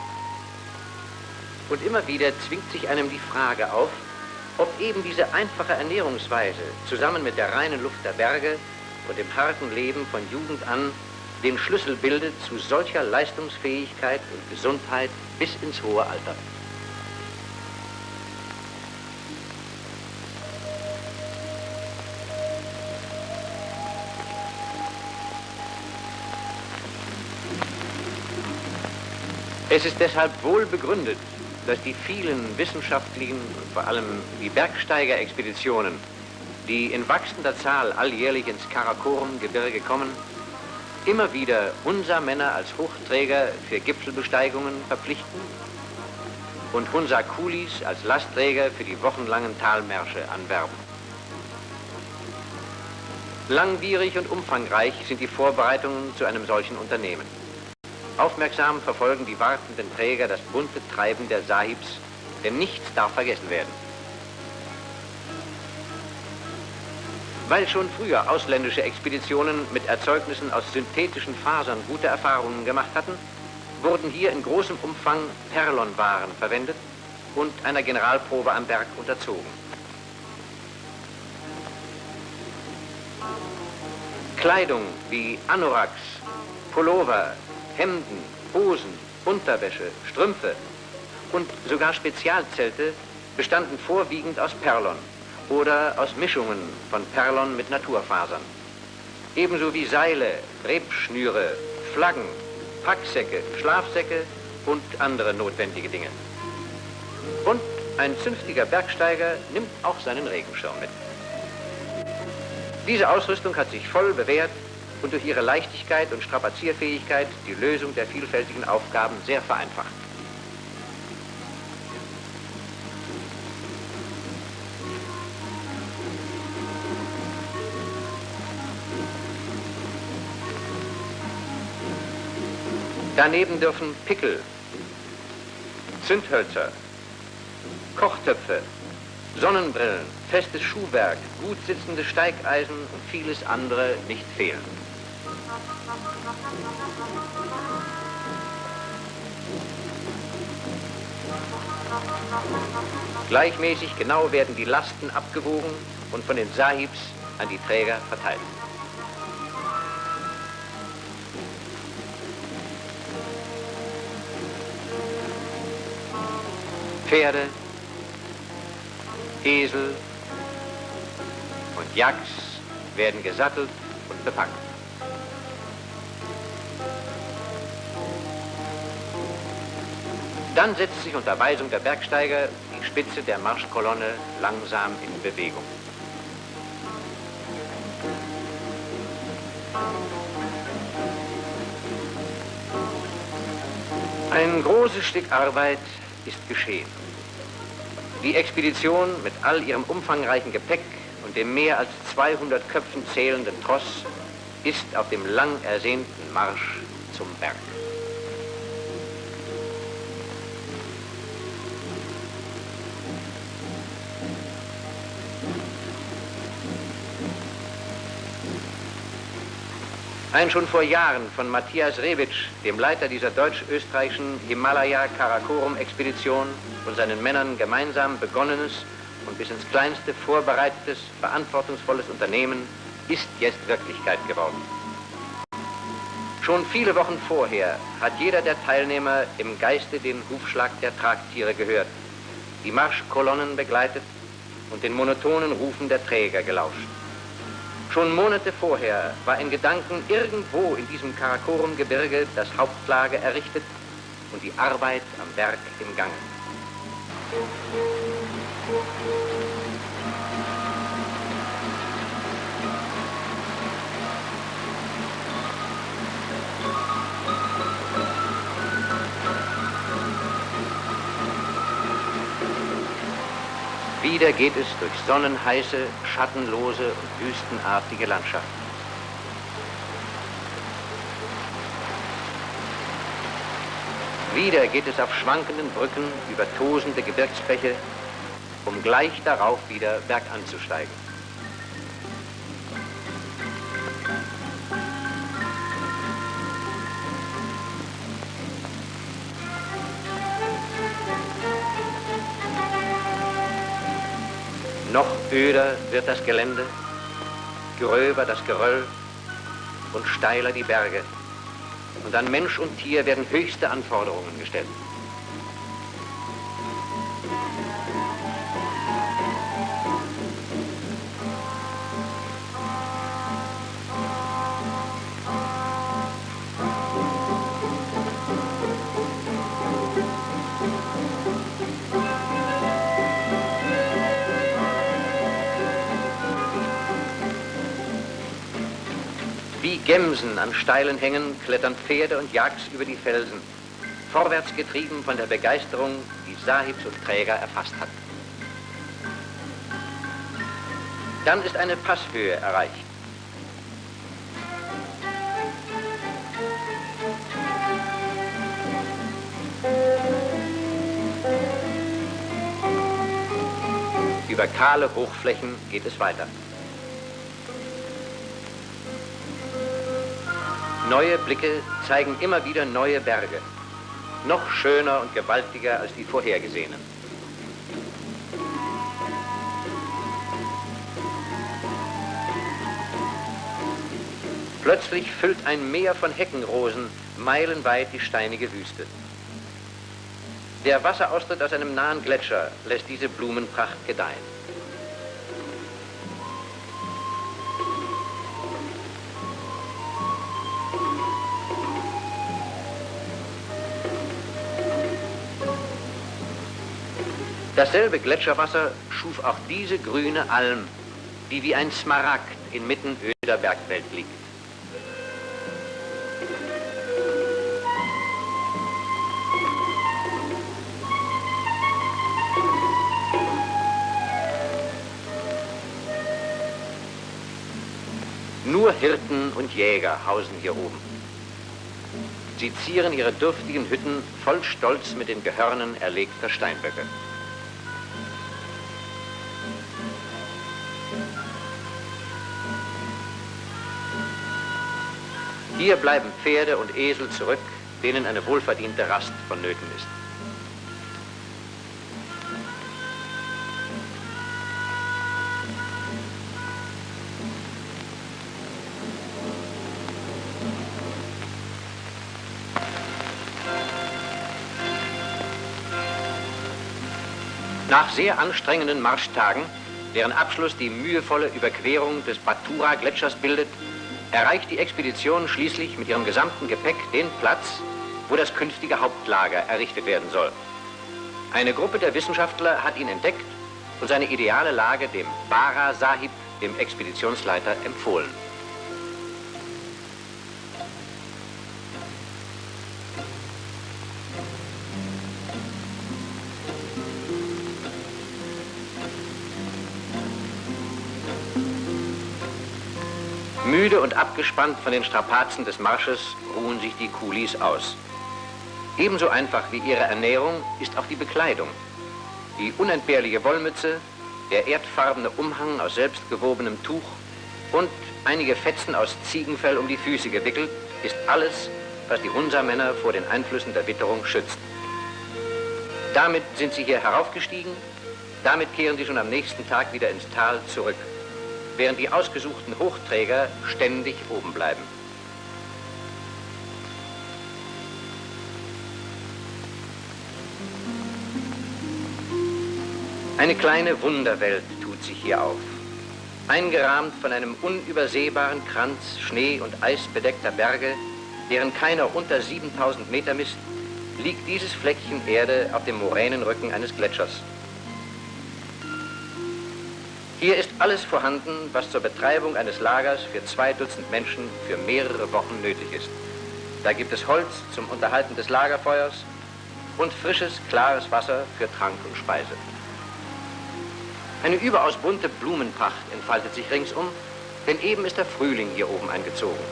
Und immer wieder zwingt sich einem die Frage auf, ob eben diese einfache Ernährungsweise zusammen mit der reinen Luft der Berge und dem harten Leben von Jugend an den Schlüssel bildet zu solcher Leistungsfähigkeit und Gesundheit bis ins hohe Alter. Es ist deshalb wohl begründet, dass die vielen wissenschaftlichen und vor allem die Bergsteigerexpeditionen, die in wachsender Zahl alljährlich ins Karakorum-Gebirge kommen, immer wieder unser Männer als Hochträger für Gipfelbesteigungen verpflichten und unser Kulis als Lastträger für die wochenlangen Talmärsche anwerben. Langwierig und umfangreich sind die Vorbereitungen zu einem solchen Unternehmen. Aufmerksam verfolgen die wartenden Träger das bunte Treiben der Sahibs, denn nichts darf vergessen werden. Weil schon früher ausländische Expeditionen mit Erzeugnissen aus synthetischen Fasern gute Erfahrungen gemacht hatten, wurden hier in großem Umfang Perlonwaren verwendet und einer Generalprobe am Berg unterzogen. Kleidung wie Anoraks, Pullover, Hemden, Hosen, Unterwäsche, Strümpfe und sogar Spezialzelte bestanden vorwiegend aus Perlon oder aus Mischungen von Perlon mit Naturfasern. Ebenso wie Seile, Rebschnüre, Flaggen, Packsäcke, Schlafsäcke und andere notwendige Dinge. Und ein zünftiger Bergsteiger nimmt auch seinen Regenschirm mit. Diese Ausrüstung hat sich voll bewährt und durch ihre Leichtigkeit und Strapazierfähigkeit die Lösung der vielfältigen Aufgaben sehr vereinfacht. Daneben dürfen Pickel, Zündhölzer, Kochtöpfe, Sonnenbrillen, festes Schuhwerk, gut sitzende Steigeisen und vieles andere nicht fehlen. Gleichmäßig genau werden die Lasten abgewogen und von den Sahibs an die Träger verteilt. Pferde, Esel und Yaks werden gesattelt und bepackt. Dann setzt sich unter Weisung der Bergsteiger die Spitze der Marschkolonne langsam in Bewegung. Ein großes Stück Arbeit ist geschehen. Die Expedition mit all ihrem umfangreichen Gepäck und dem mehr als 200 Köpfen zählenden Tross ist auf dem lang ersehnten Marsch zum Berg. Ein schon vor Jahren von Matthias Rewitsch, dem Leiter dieser deutsch-österreichischen Himalaya-Karakorum-Expedition und seinen Männern gemeinsam begonnenes und bis ins Kleinste vorbereitetes, verantwortungsvolles Unternehmen ist jetzt Wirklichkeit geworden. Schon viele Wochen vorher hat jeder der Teilnehmer im Geiste den Hufschlag der Tragtiere gehört, die Marschkolonnen begleitet und den monotonen Rufen der Träger gelauscht. Schon Monate vorher war in Gedanken irgendwo in diesem Karakorum-Gebirge das Hauptlager errichtet und die Arbeit am Werk im Gange. Wieder geht es durch sonnenheiße, schattenlose und wüstenartige Landschaften. Wieder geht es auf schwankenden Brücken über tosende Gebirgsbäche, um gleich darauf wieder berganzusteigen. Öder wird das Gelände, gröber das Geröll und steiler die Berge. Und an Mensch und Tier werden höchste Anforderungen gestellt. Gemsen an steilen Hängen klettern Pferde und Jagds über die Felsen, vorwärts getrieben von der Begeisterung, die Sahibs und Träger erfasst hat. Dann ist eine Passhöhe erreicht. Über kahle Hochflächen geht es weiter. Neue Blicke zeigen immer wieder neue Berge, noch schöner und gewaltiger als die vorhergesehenen. Plötzlich füllt ein Meer von Heckenrosen meilenweit die steinige Wüste. Der Wasseraustritt aus einem nahen Gletscher lässt diese Blumenpracht gedeihen. Dasselbe Gletscherwasser schuf auch diese grüne Alm, die wie ein Smaragd inmitten öder Bergwelt liegt. Nur Hirten und Jäger hausen hier oben. Sie zieren ihre dürftigen Hütten voll Stolz mit den Gehörnen erlegter Steinböcke. Hier bleiben Pferde und Esel zurück, denen eine wohlverdiente Rast vonnöten ist. Nach sehr anstrengenden Marschtagen, deren Abschluss die mühevolle Überquerung des Batura-Gletschers bildet, erreicht die Expedition schließlich mit ihrem gesamten Gepäck den Platz, wo das künftige Hauptlager errichtet werden soll. Eine Gruppe der Wissenschaftler hat ihn entdeckt und seine ideale Lage dem Bara Sahib, dem Expeditionsleiter, empfohlen. Müde und abgespannt von den Strapazen des Marsches ruhen sich die Kulis aus. Ebenso einfach wie ihre Ernährung ist auch die Bekleidung. Die unentbehrliche Wollmütze, der erdfarbene Umhang aus selbstgewobenem Tuch und einige Fetzen aus Ziegenfell um die Füße gewickelt, ist alles, was die Hunsa-Männer vor den Einflüssen der Witterung schützt. Damit sind sie hier heraufgestiegen, damit kehren sie schon am nächsten Tag wieder ins Tal zurück während die ausgesuchten Hochträger ständig oben bleiben. Eine kleine Wunderwelt tut sich hier auf. Eingerahmt von einem unübersehbaren Kranz Schnee- und Eisbedeckter Berge, deren keiner unter 7000 Meter misst, liegt dieses Fleckchen Erde auf dem Moränenrücken eines Gletschers. Hier ist alles vorhanden, was zur Betreibung eines Lagers für zwei Dutzend Menschen für mehrere Wochen nötig ist. Da gibt es Holz zum Unterhalten des Lagerfeuers und frisches, klares Wasser für Trank und Speise. Eine überaus bunte Blumenpracht entfaltet sich ringsum, denn eben ist der Frühling hier oben eingezogen.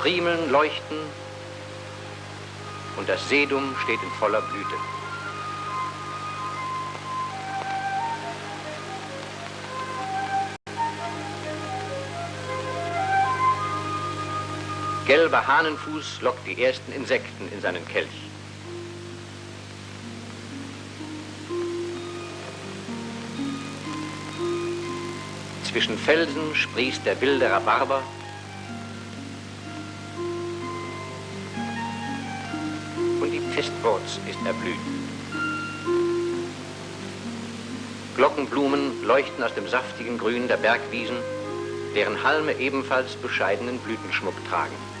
Primeln leuchten und das Sedum steht in voller Blüte. Gelber Hahnenfuß lockt die ersten Insekten in seinen Kelch. Zwischen Felsen sprießt der wilde Rhabarber. Und die Pestwurz ist erblüht. Glockenblumen leuchten aus dem saftigen Grün der Bergwiesen, deren Halme ebenfalls bescheidenen Blütenschmuck tragen.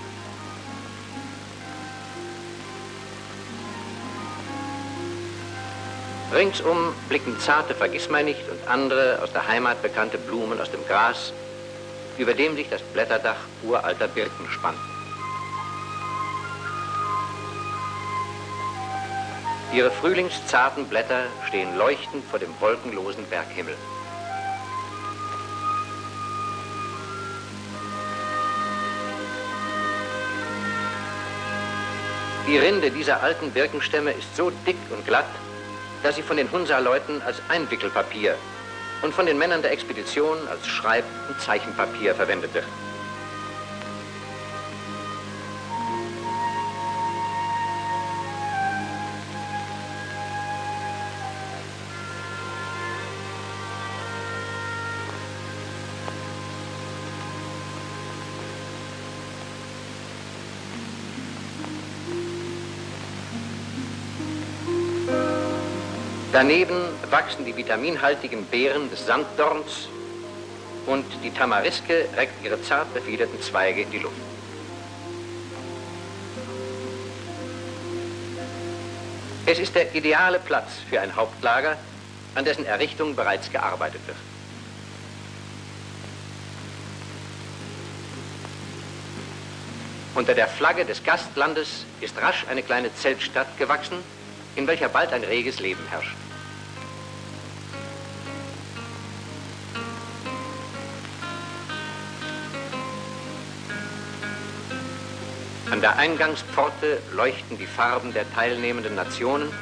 Ringsum blicken zarte Vergissmeinnicht und andere aus der Heimat bekannte Blumen aus dem Gras, über dem sich das Blätterdach uralter Birken spannt. Ihre frühlingszarten Blätter stehen leuchtend vor dem wolkenlosen Berghimmel. Die Rinde dieser alten Birkenstämme ist so dick und glatt, dass sie von den Hunsa-Leuten als Einwickelpapier und von den Männern der Expedition als Schreib- und Zeichenpapier verwendet wird. Daneben wachsen die vitaminhaltigen Beeren des Sanddorns und die Tamariske reckt ihre zart befiederten Zweige in die Luft. Es ist der ideale Platz für ein Hauptlager, an dessen Errichtung bereits gearbeitet wird. Unter der Flagge des Gastlandes ist rasch eine kleine Zeltstadt gewachsen, in welcher bald ein reges Leben herrscht. An der Eingangspforte leuchten die Farben der teilnehmenden Nationen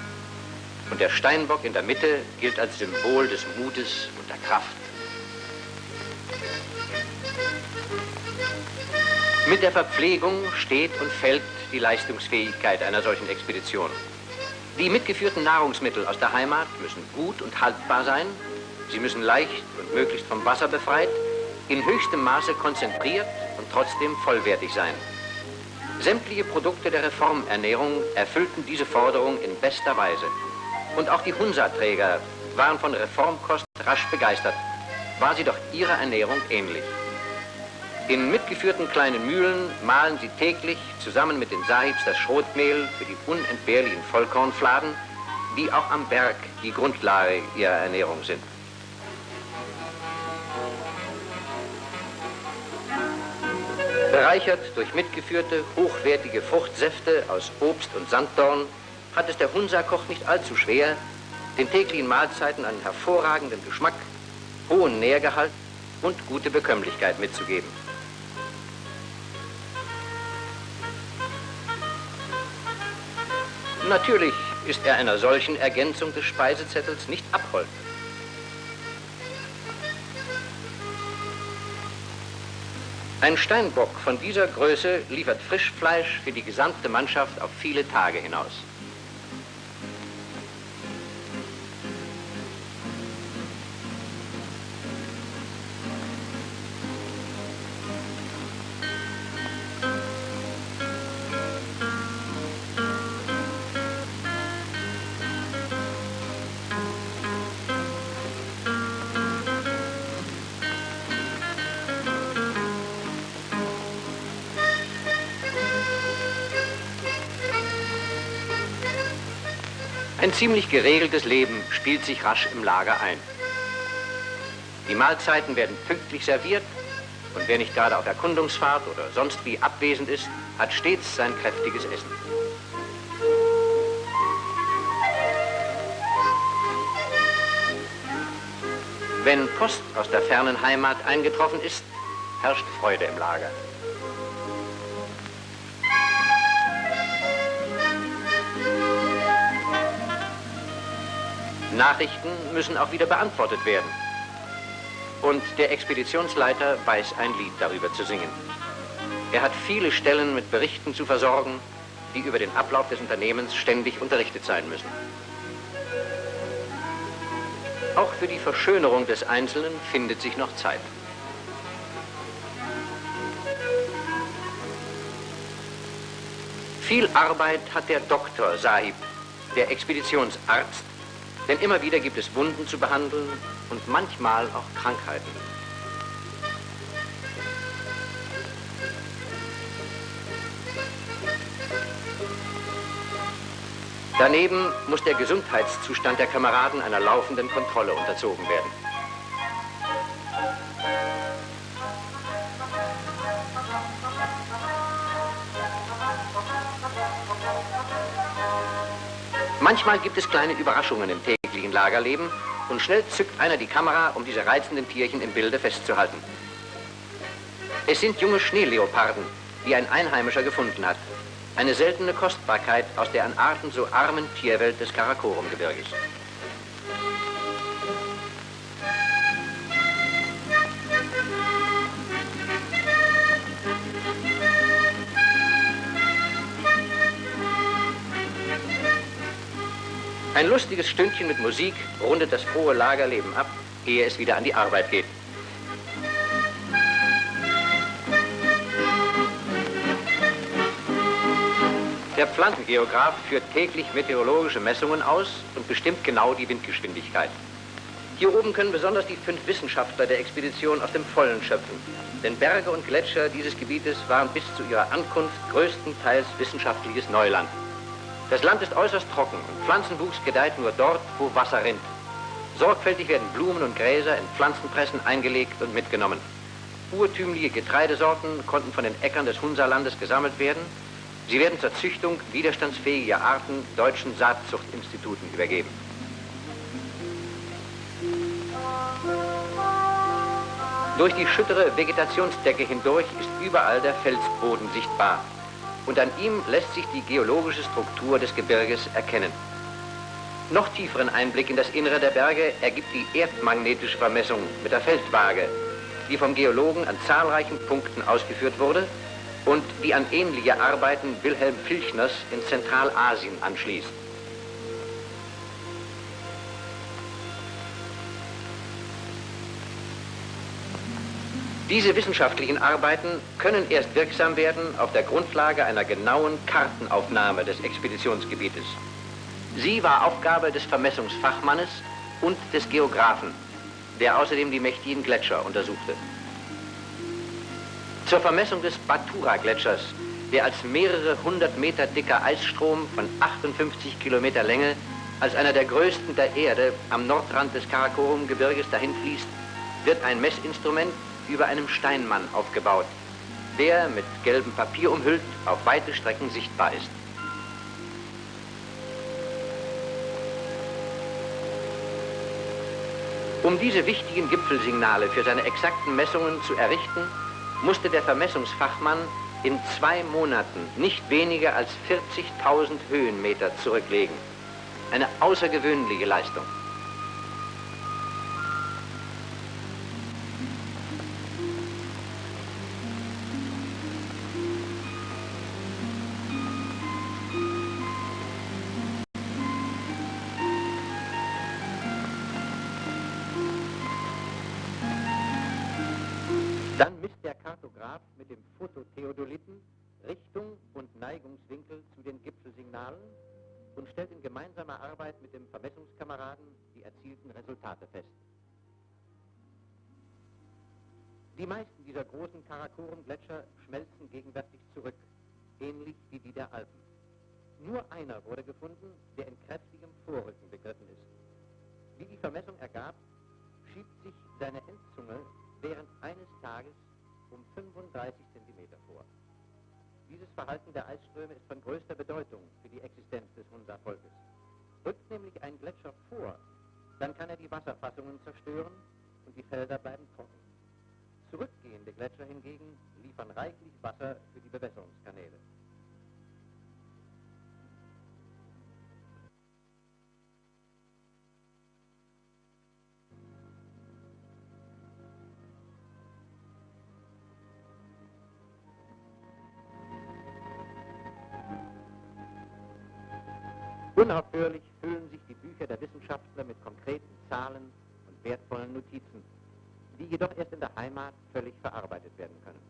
und der Steinbock in der Mitte gilt als Symbol des Mutes und der Kraft. Mit der Verpflegung steht und fällt die Leistungsfähigkeit einer solchen Expedition. Die mitgeführten Nahrungsmittel aus der Heimat müssen gut und haltbar sein. Sie müssen leicht und möglichst vom Wasser befreit, in höchstem Maße konzentriert und trotzdem vollwertig sein. Sämtliche Produkte der Reformernährung erfüllten diese Forderung in bester Weise. Und auch die Hunsa-Träger waren von Reformkost rasch begeistert, war sie doch ihrer Ernährung ähnlich. In mitgeführten kleinen Mühlen mahlen sie täglich zusammen mit den Sahibs das Schrotmehl für die unentbehrlichen Vollkornfladen, die auch am Berg die Grundlage ihrer Ernährung sind. Bereichert durch mitgeführte, hochwertige Fruchtsäfte aus Obst und Sanddorn hat es der Hunsa-Koch nicht allzu schwer, den täglichen Mahlzeiten einen hervorragenden Geschmack, hohen Nährgehalt und gute Bekömmlichkeit mitzugeben. Natürlich ist er einer solchen Ergänzung des Speisezettels nicht abhold. Ein Steinbock von dieser Größe liefert Frischfleisch für die gesamte Mannschaft auf viele Tage hinaus. Ein ziemlich geregeltes Leben spielt sich rasch im Lager ein. Die Mahlzeiten werden pünktlich serviert und wer nicht gerade auf Erkundungsfahrt oder sonst wie abwesend ist, hat stets sein kräftiges Essen. Wenn Post aus der fernen Heimat eingetroffen ist, herrscht Freude im Lager. Nachrichten müssen auch wieder beantwortet werden. Und der Expeditionsleiter weiß ein Lied darüber zu singen. Er hat viele Stellen mit Berichten zu versorgen, die über den Ablauf des Unternehmens ständig unterrichtet sein müssen. Auch für die Verschönerung des Einzelnen findet sich noch Zeit. Viel Arbeit hat der Doktor Sahib, der Expeditionsarzt, denn immer wieder gibt es Wunden zu behandeln und manchmal auch Krankheiten. Daneben muss der Gesundheitszustand der Kameraden einer laufenden Kontrolle unterzogen werden. Manchmal gibt es kleine Überraschungen im täglichen Lagerleben und schnell zückt einer die Kamera, um diese reizenden Tierchen im Bilde festzuhalten. Es sind junge Schneeleoparden, die ein Einheimischer gefunden hat. Eine seltene Kostbarkeit aus der an Arten so armen Tierwelt des Karakorum-Gebirges. Ein lustiges Stündchen mit Musik rundet das frohe Lagerleben ab, ehe es wieder an die Arbeit geht. Der Pflanzengeograf führt täglich meteorologische Messungen aus und bestimmt genau die Windgeschwindigkeit. Hier oben können besonders die fünf Wissenschaftler der Expedition aus dem Vollen schöpfen. Denn Berge und Gletscher dieses Gebietes waren bis zu ihrer Ankunft größtenteils wissenschaftliches Neuland. Das Land ist äußerst trocken und Pflanzenwuchs gedeiht nur dort, wo Wasser rinnt. Sorgfältig werden Blumen und Gräser in Pflanzenpressen eingelegt und mitgenommen. Urtümliche Getreidesorten konnten von den Äckern des Hunsalandes gesammelt werden. Sie werden zur Züchtung widerstandsfähiger Arten deutschen Saatzuchtinstituten übergeben. Durch die schüttere Vegetationsdecke hindurch ist überall der Felsboden sichtbar und an ihm lässt sich die geologische Struktur des Gebirges erkennen. Noch tieferen Einblick in das Innere der Berge ergibt die erdmagnetische Vermessung mit der Feldwaage, die vom Geologen an zahlreichen Punkten ausgeführt wurde und die an ähnliche Arbeiten Wilhelm Filchners in Zentralasien anschließt. Diese wissenschaftlichen Arbeiten können erst wirksam werden auf der Grundlage einer genauen Kartenaufnahme des Expeditionsgebietes. Sie war Aufgabe des Vermessungsfachmannes, und des Geographen, der außerdem die mächtigen Gletscher untersuchte. Zur Vermessung des Batura-Gletschers, der als mehrere hundert Meter dicker Eisstrom von 58 Kilometer Länge als einer der größten der Erde am Nordrand des Karakorum-Gebirges dahin fließt, wird ein Messinstrument über einem Steinmann aufgebaut, der mit gelbem Papier umhüllt auf weite Strecken sichtbar ist. Um diese wichtigen Gipfelsignale für seine exakten Messungen zu errichten, musste der Vermessungsfachmann in zwei Monaten nicht weniger als 40.000 Höhenmeter zurücklegen. Eine außergewöhnliche Leistung. Zerstören und die Felder bleiben trocken. Zurückgehende Gletscher hingegen liefern reichlich Wasser für die Bewässerungskanäle. Unaufhörlich füllen sich die Bücher der Wissenschaftler mit konkreten Zahlen wertvollen Notizen die jedoch erst in der Heimat völlig verarbeitet werden können.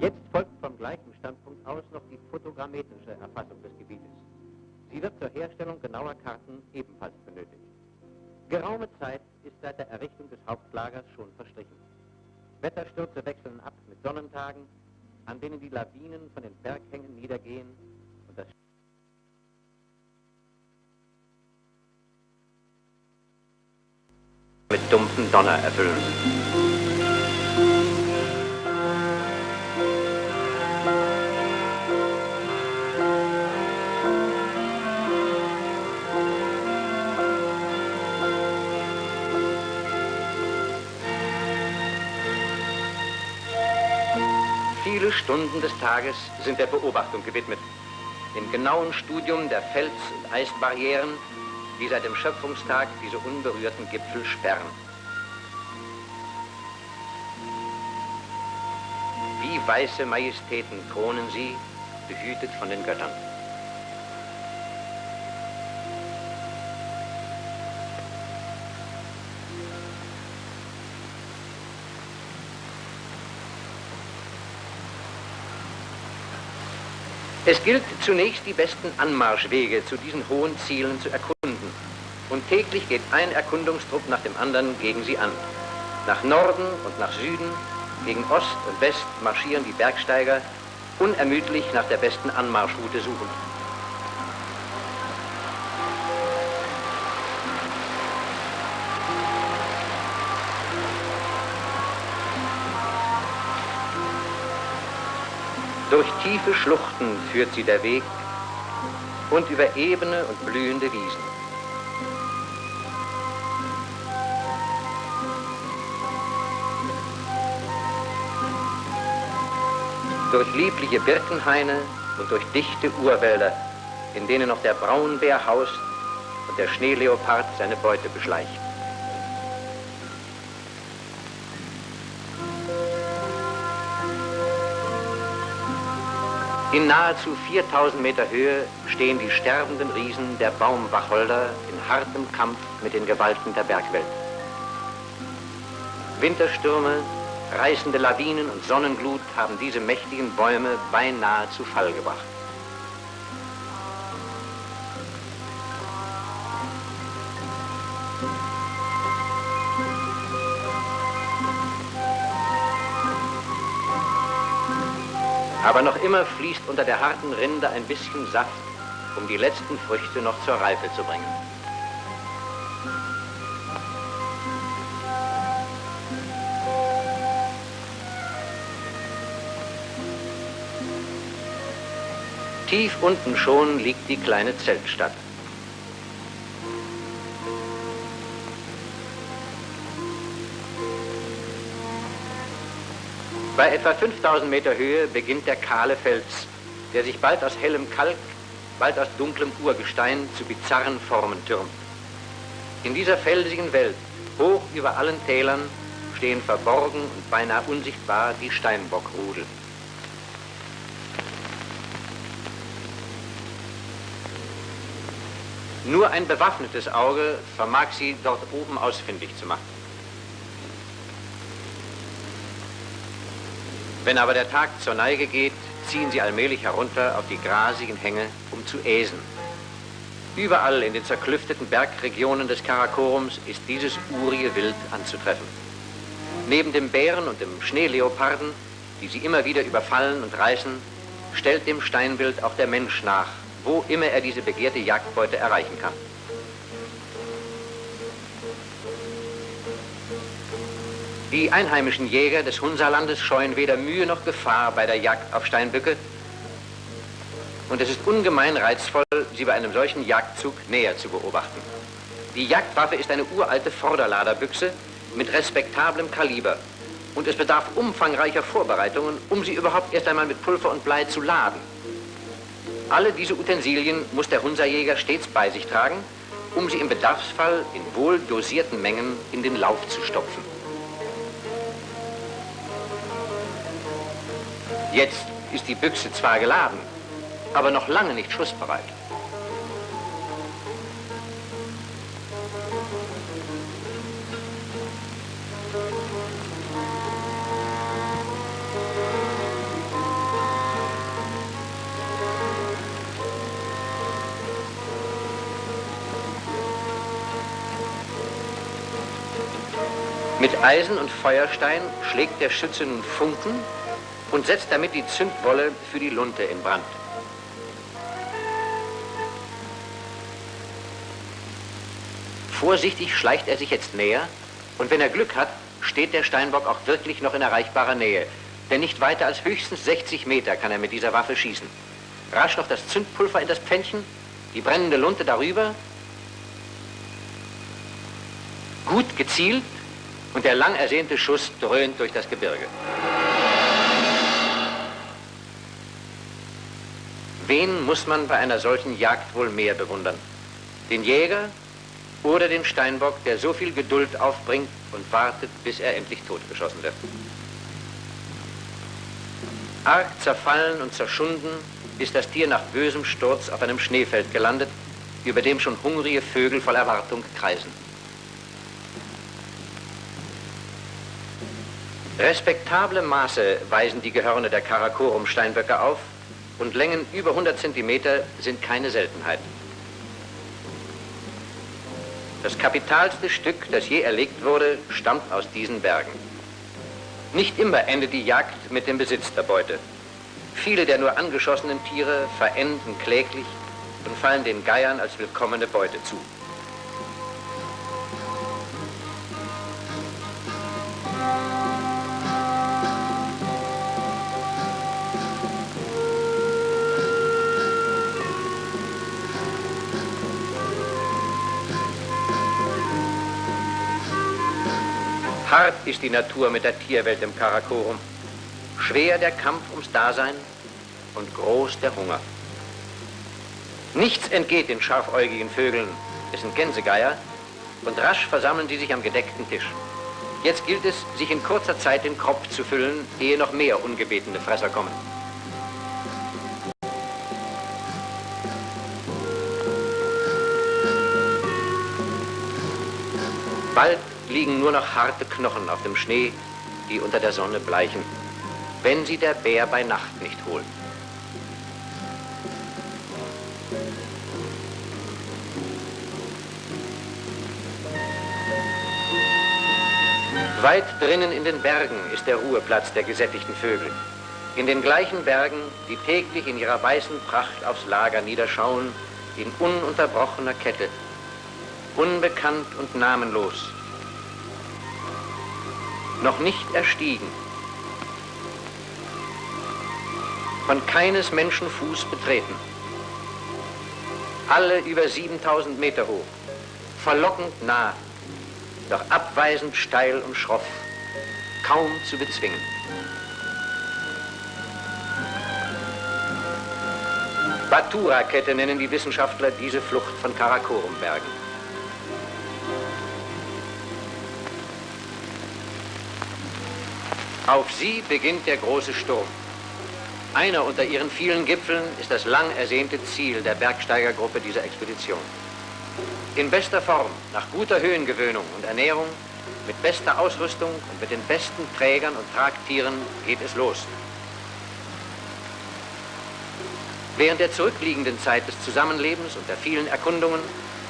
Jetzt folgt vom gleichen Standpunkt aus noch die fotogrammetrische Erfassung des Gebietes. Sie wird zur Herstellung genauer Karten ebenfalls benötigt. Geraume Zeit ist seit der Errichtung des Hauptlagers schon verstrichen. Wetterstürze wechseln ab mit Sonnentagen, an denen die Lawinen von den Berghängen niedergehen und das mit dumpfen Donner erfüllen. Stunden des Tages sind der Beobachtung gewidmet, dem genauen Studium der Fels- und Eisbarrieren, die seit dem Schöpfungstag diese unberührten Gipfel sperren. Wie weiße Majestäten kronen sie, behütet von den Göttern. Es gilt zunächst die besten Anmarschwege zu diesen hohen Zielen zu erkunden. Und täglich geht ein Erkundungstrupp nach dem anderen gegen sie an. Nach Norden und nach Süden, gegen Ost und West marschieren die Bergsteiger unermüdlich nach der besten Anmarschroute suchend. Durch tiefe Schluchten führt sie der Weg und über ebene und blühende Wiesen. Durch liebliche Birkenhaine und durch dichte Urwälder, in denen noch der Braunbär haust und der Schneeleopard seine Beute beschleicht. In nahezu 4000 Meter Höhe stehen die sterbenden Riesen der Baumwacholder in hartem Kampf mit den Gewalten der Bergwelt. Winterstürme, reißende Lawinen und Sonnenglut haben diese mächtigen Bäume beinahe zu Fall gebracht. Aber noch immer fließt unter der harten Rinde ein bisschen Saft, um die letzten Früchte noch zur Reife zu bringen. Tief unten schon liegt die kleine Zeltstadt. Bei etwa 5000 Meter Höhe beginnt der kahle Fels, der sich bald aus hellem Kalk, bald aus dunklem Urgestein zu bizarren Formen türmt. In dieser felsigen Welt, hoch über allen Tälern, stehen verborgen und beinahe unsichtbar die Steinbockrudel. Nur ein bewaffnetes Auge vermag sie dort oben ausfindig zu machen. Wenn aber der Tag zur Neige geht, ziehen sie allmählich herunter auf die grasigen Hänge, um zu äsen. Überall in den zerklüfteten Bergregionen des Karakorums ist dieses urige Wild anzutreffen. Neben dem Bären und dem Schneeleoparden, die sie immer wieder überfallen und reißen, stellt dem Steinbild auch der Mensch nach, wo immer er diese begehrte Jagdbeute erreichen kann. Die einheimischen Jäger des Hunsalandes scheuen weder Mühe noch Gefahr bei der Jagd auf Steinböcke. Und es ist ungemein reizvoll, sie bei einem solchen Jagdzug näher zu beobachten. Die Jagdwaffe ist eine uralte Vorderladerbüchse mit respektablem Kaliber. Und es bedarf umfangreicher Vorbereitungen, um sie überhaupt erst einmal mit Pulver und Blei zu laden. Alle diese Utensilien muss der Hunserjäger stets bei sich tragen, um sie im Bedarfsfall in wohl dosierten Mengen in den Lauf zu stopfen. Jetzt ist die Büchse zwar geladen, aber noch lange nicht schussbereit. Mit Eisen und Feuerstein schlägt der Schütze nun Funken und setzt damit die Zündwolle für die Lunte in Brand. Vorsichtig schleicht er sich jetzt näher und wenn er Glück hat, steht der Steinbock auch wirklich noch in erreichbarer Nähe. Denn nicht weiter als höchstens 60 Meter kann er mit dieser Waffe schießen. Rasch noch das Zündpulver in das Pfännchen, die brennende Lunte darüber. Gut gezielt und der lang ersehnte Schuss dröhnt durch das Gebirge. Wen muss man bei einer solchen Jagd wohl mehr bewundern? Den Jäger oder den Steinbock, der so viel Geduld aufbringt und wartet, bis er endlich totgeschossen wird? Arg zerfallen und zerschunden ist das Tier nach bösem Sturz auf einem Schneefeld gelandet, über dem schon hungrige Vögel voll Erwartung kreisen. Respektable Maße weisen die Gehörne der Karakorum-Steinböcke auf und Längen über 100 Zentimeter sind keine Seltenheit. Das kapitalste Stück, das je erlegt wurde, stammt aus diesen Bergen. Nicht immer endet die Jagd mit dem Besitz der Beute. Viele der nur angeschossenen Tiere verenden kläglich und fallen den Geiern als willkommene Beute zu. Hart ist die Natur mit der Tierwelt im Karakorum. Schwer der Kampf ums Dasein und groß der Hunger. Nichts entgeht den scharfäugigen Vögeln, es sind Gänsegeier, und rasch versammeln sie sich am gedeckten Tisch. Jetzt gilt es, sich in kurzer Zeit den Kropf zu füllen, ehe noch mehr ungebetene Fresser kommen. Bald liegen nur noch harte Knochen auf dem Schnee, die unter der Sonne bleichen, wenn sie der Bär bei Nacht nicht holt. Weit drinnen in den Bergen ist der Ruheplatz der gesättigten Vögel. In den gleichen Bergen, die täglich in ihrer weißen Pracht aufs Lager niederschauen, in ununterbrochener Kette, unbekannt und namenlos, noch nicht erstiegen, von keines Menschen Fuß betreten, alle über 7000 Meter hoch, verlockend nah, doch abweisend steil und schroff, kaum zu bezwingen. Batura-Kette nennen die Wissenschaftler diese Flucht von Karakorum-Bergen. Auf sie beginnt der große Sturm. Einer unter ihren vielen Gipfeln ist das lang ersehnte Ziel der Bergsteigergruppe dieser Expedition. In bester Form, nach guter Höhengewöhnung und Ernährung, mit bester Ausrüstung und mit den besten Trägern und Tragtieren geht es los. Während der zurückliegenden Zeit des Zusammenlebens und der vielen Erkundungen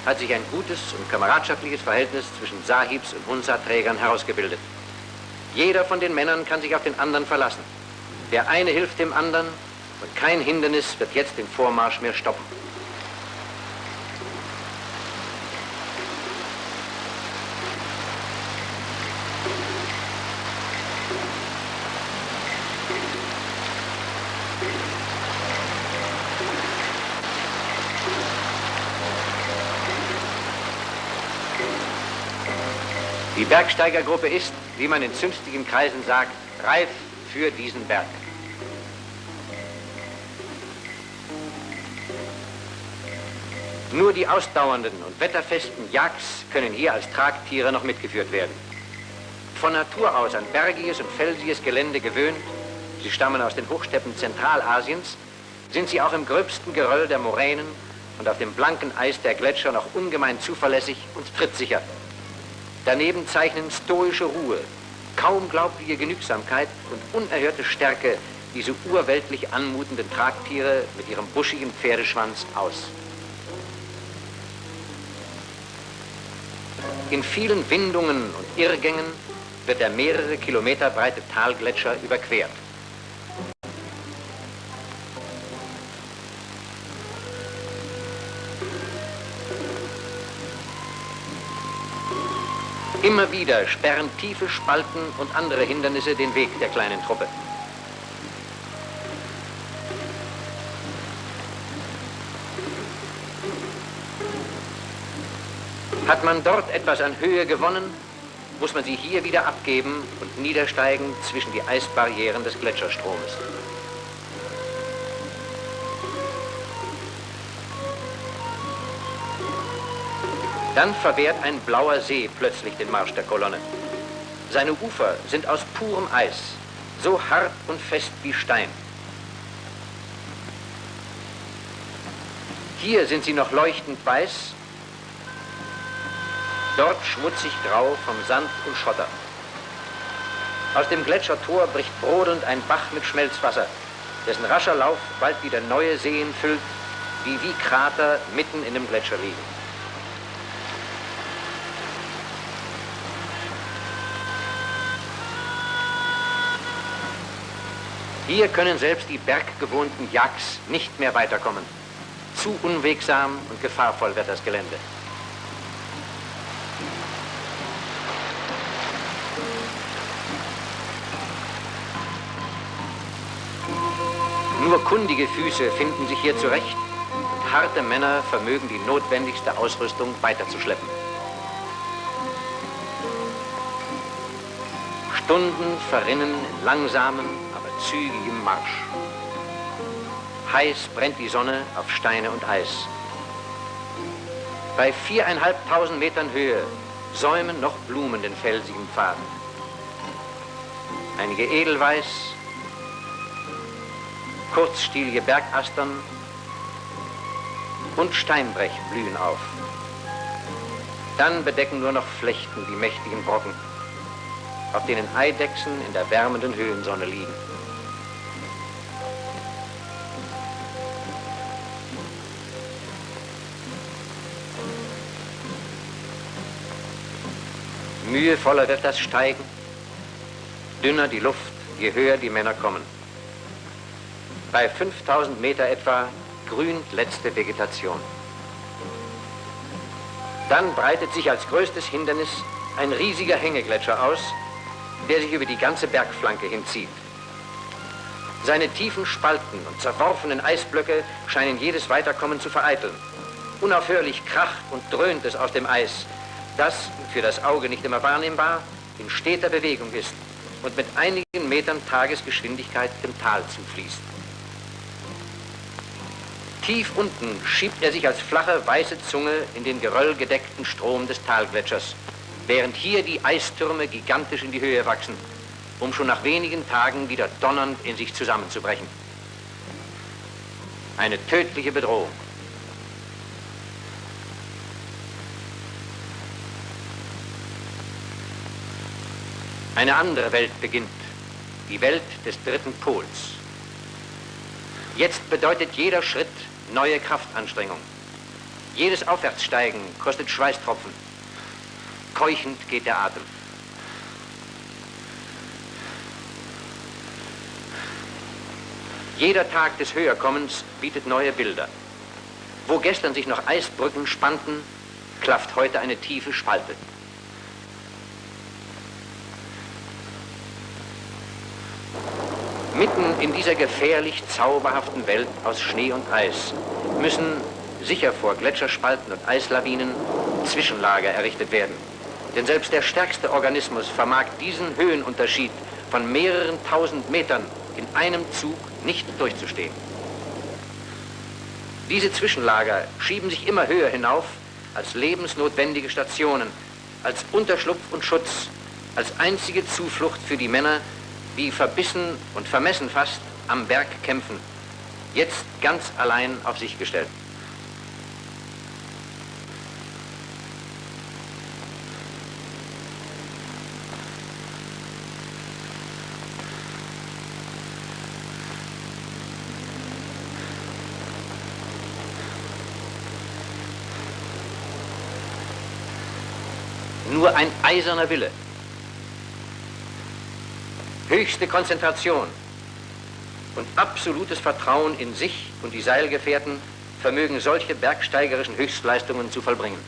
hat sich ein gutes und kameradschaftliches Verhältnis zwischen Sahibs und Hunsa-Trägern herausgebildet. Jeder von den Männern kann sich auf den anderen verlassen. Der eine hilft dem anderen und kein Hindernis wird jetzt den Vormarsch mehr stoppen. Die Bergsteigergruppe ist, wie man in zünftigen Kreisen sagt, reif für diesen Berg. Nur die ausdauernden und wetterfesten Jagds können hier als Tragtiere noch mitgeführt werden. Von Natur aus an bergiges und felsiges Gelände gewöhnt, sie stammen aus den Hochsteppen Zentralasiens, sind sie auch im gröbsten Geröll der Moränen und auf dem blanken Eis der Gletscher noch ungemein zuverlässig und trittsicher. Daneben zeichnen stoische Ruhe, kaum glaubliche Genügsamkeit und unerhörte Stärke diese urweltlich anmutenden Tragtiere mit ihrem buschigen Pferdeschwanz aus. In vielen Windungen und Irrgängen wird der mehrere Kilometer breite Talgletscher überquert. Immer wieder sperren tiefe Spalten und andere Hindernisse den Weg der kleinen Truppe. Hat man dort etwas an Höhe gewonnen, muss man sie hier wieder abgeben und niedersteigen zwischen die Eisbarrieren des Gletscherstromes. Dann verwehrt ein blauer See plötzlich den Marsch der Kolonne. Seine Ufer sind aus purem Eis, so hart und fest wie Stein. Hier sind sie noch leuchtend weiß, dort schmutzig grau vom Sand und Schotter. Aus dem Gletschertor bricht brodelnd ein Bach mit Schmelzwasser, dessen rascher Lauf bald wieder neue Seen füllt, die wie Krater mitten in dem Gletscher liegen. Hier können selbst die berggewohnten Yaks nicht mehr weiterkommen. Zu unwegsam und gefahrvoll wird das Gelände. Nur kundige Füße finden sich hier zurecht und harte Männer vermögen die notwendigste Ausrüstung weiterzuschleppen. Stunden verrinnen in langsamen, zügigem Marsch. Heiß brennt die Sonne auf Steine und Eis. Bei viereinhalbtausend Metern Höhe säumen noch Blumen den felsigen Pfaden. Einige Edelweiß, kurzstielige Bergastern und Steinbrech blühen auf. Dann bedecken nur noch Flechten die mächtigen Brocken, auf denen Eidechsen in der wärmenden Höhensonne liegen. Mühevoller wird das Steigen, dünner die Luft, je höher die Männer kommen. Bei 5000 Meter etwa grünt letzte Vegetation. Dann breitet sich als größtes Hindernis ein riesiger Hängegletscher aus, der sich über die ganze Bergflanke hinzieht. Seine tiefen Spalten und zerworfenen Eisblöcke scheinen jedes Weiterkommen zu vereiteln. Unaufhörlich kracht und dröhnt es aus dem Eis, das, für das Auge nicht immer wahrnehmbar, in steter Bewegung ist und mit einigen Metern Tagesgeschwindigkeit dem Tal zufließt. Tief unten schiebt er sich als flache weiße Zunge in den geröllgedeckten Strom des Talgletschers, während hier die Eistürme gigantisch in die Höhe wachsen, um schon nach wenigen Tagen wieder donnernd in sich zusammenzubrechen. Eine tödliche Bedrohung. Eine andere Welt beginnt, die Welt des dritten Pols. Jetzt bedeutet jeder Schritt neue Kraftanstrengung. Jedes Aufwärtssteigen kostet Schweißtropfen. Keuchend geht der Atem. Jeder Tag des Höherkommens bietet neue Bilder. Wo gestern sich noch Eisbrücken spannten, klafft heute eine tiefe Spalte. Mitten in dieser gefährlich zauberhaften Welt aus Schnee und Eis müssen, sicher vor Gletscherspalten und Eislawinen, Zwischenlager errichtet werden. Denn selbst der stärkste Organismus vermag diesen Höhenunterschied von mehreren tausend Metern in einem Zug nicht durchzustehen. Diese Zwischenlager schieben sich immer höher hinauf als lebensnotwendige Stationen, als Unterschlupf und Schutz, als einzige Zuflucht für die Männer, die verbissen und vermessen fast am Berg kämpfen, jetzt ganz allein auf sich gestellt. Nur ein eiserner Wille höchste Konzentration und absolutes Vertrauen in sich und die Seilgefährten vermögen solche bergsteigerischen Höchstleistungen zu vollbringen.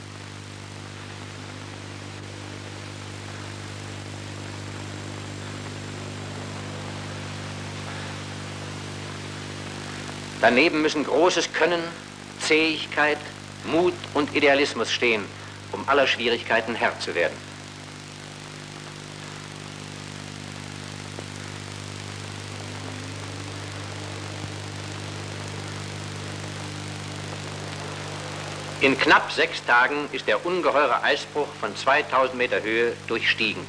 Daneben müssen großes Können, Zähigkeit, Mut und Idealismus stehen, um aller Schwierigkeiten Herr zu werden. In knapp sechs Tagen ist der ungeheure Eisbruch von 2000 Meter Höhe durchstiegen.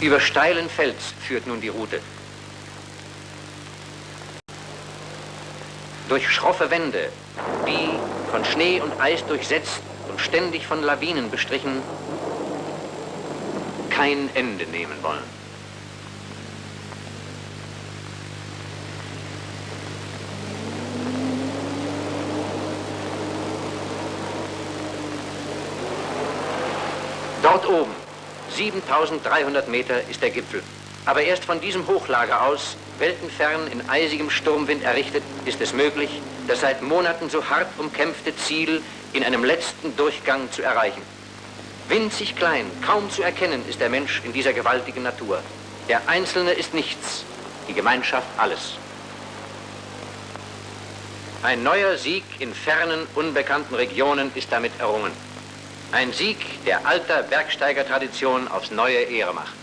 Über steilen Fels führt nun die Route. Durch schroffe Wände, die von Schnee und Eis durchsetzt und ständig von Lawinen bestrichen, kein Ende nehmen wollen. Dort oben, 7300 Meter, ist der Gipfel. Aber erst von diesem Hochlager aus, weltenfern in eisigem Sturmwind errichtet, ist es möglich, das seit Monaten so hart umkämpfte Ziel in einem letzten Durchgang zu erreichen. Winzig klein, kaum zu erkennen ist der Mensch in dieser gewaltigen Natur. Der Einzelne ist nichts, die Gemeinschaft alles. Ein neuer Sieg in fernen, unbekannten Regionen ist damit errungen. Ein Sieg, der alter Bergsteigertradition aufs neue Ehre macht.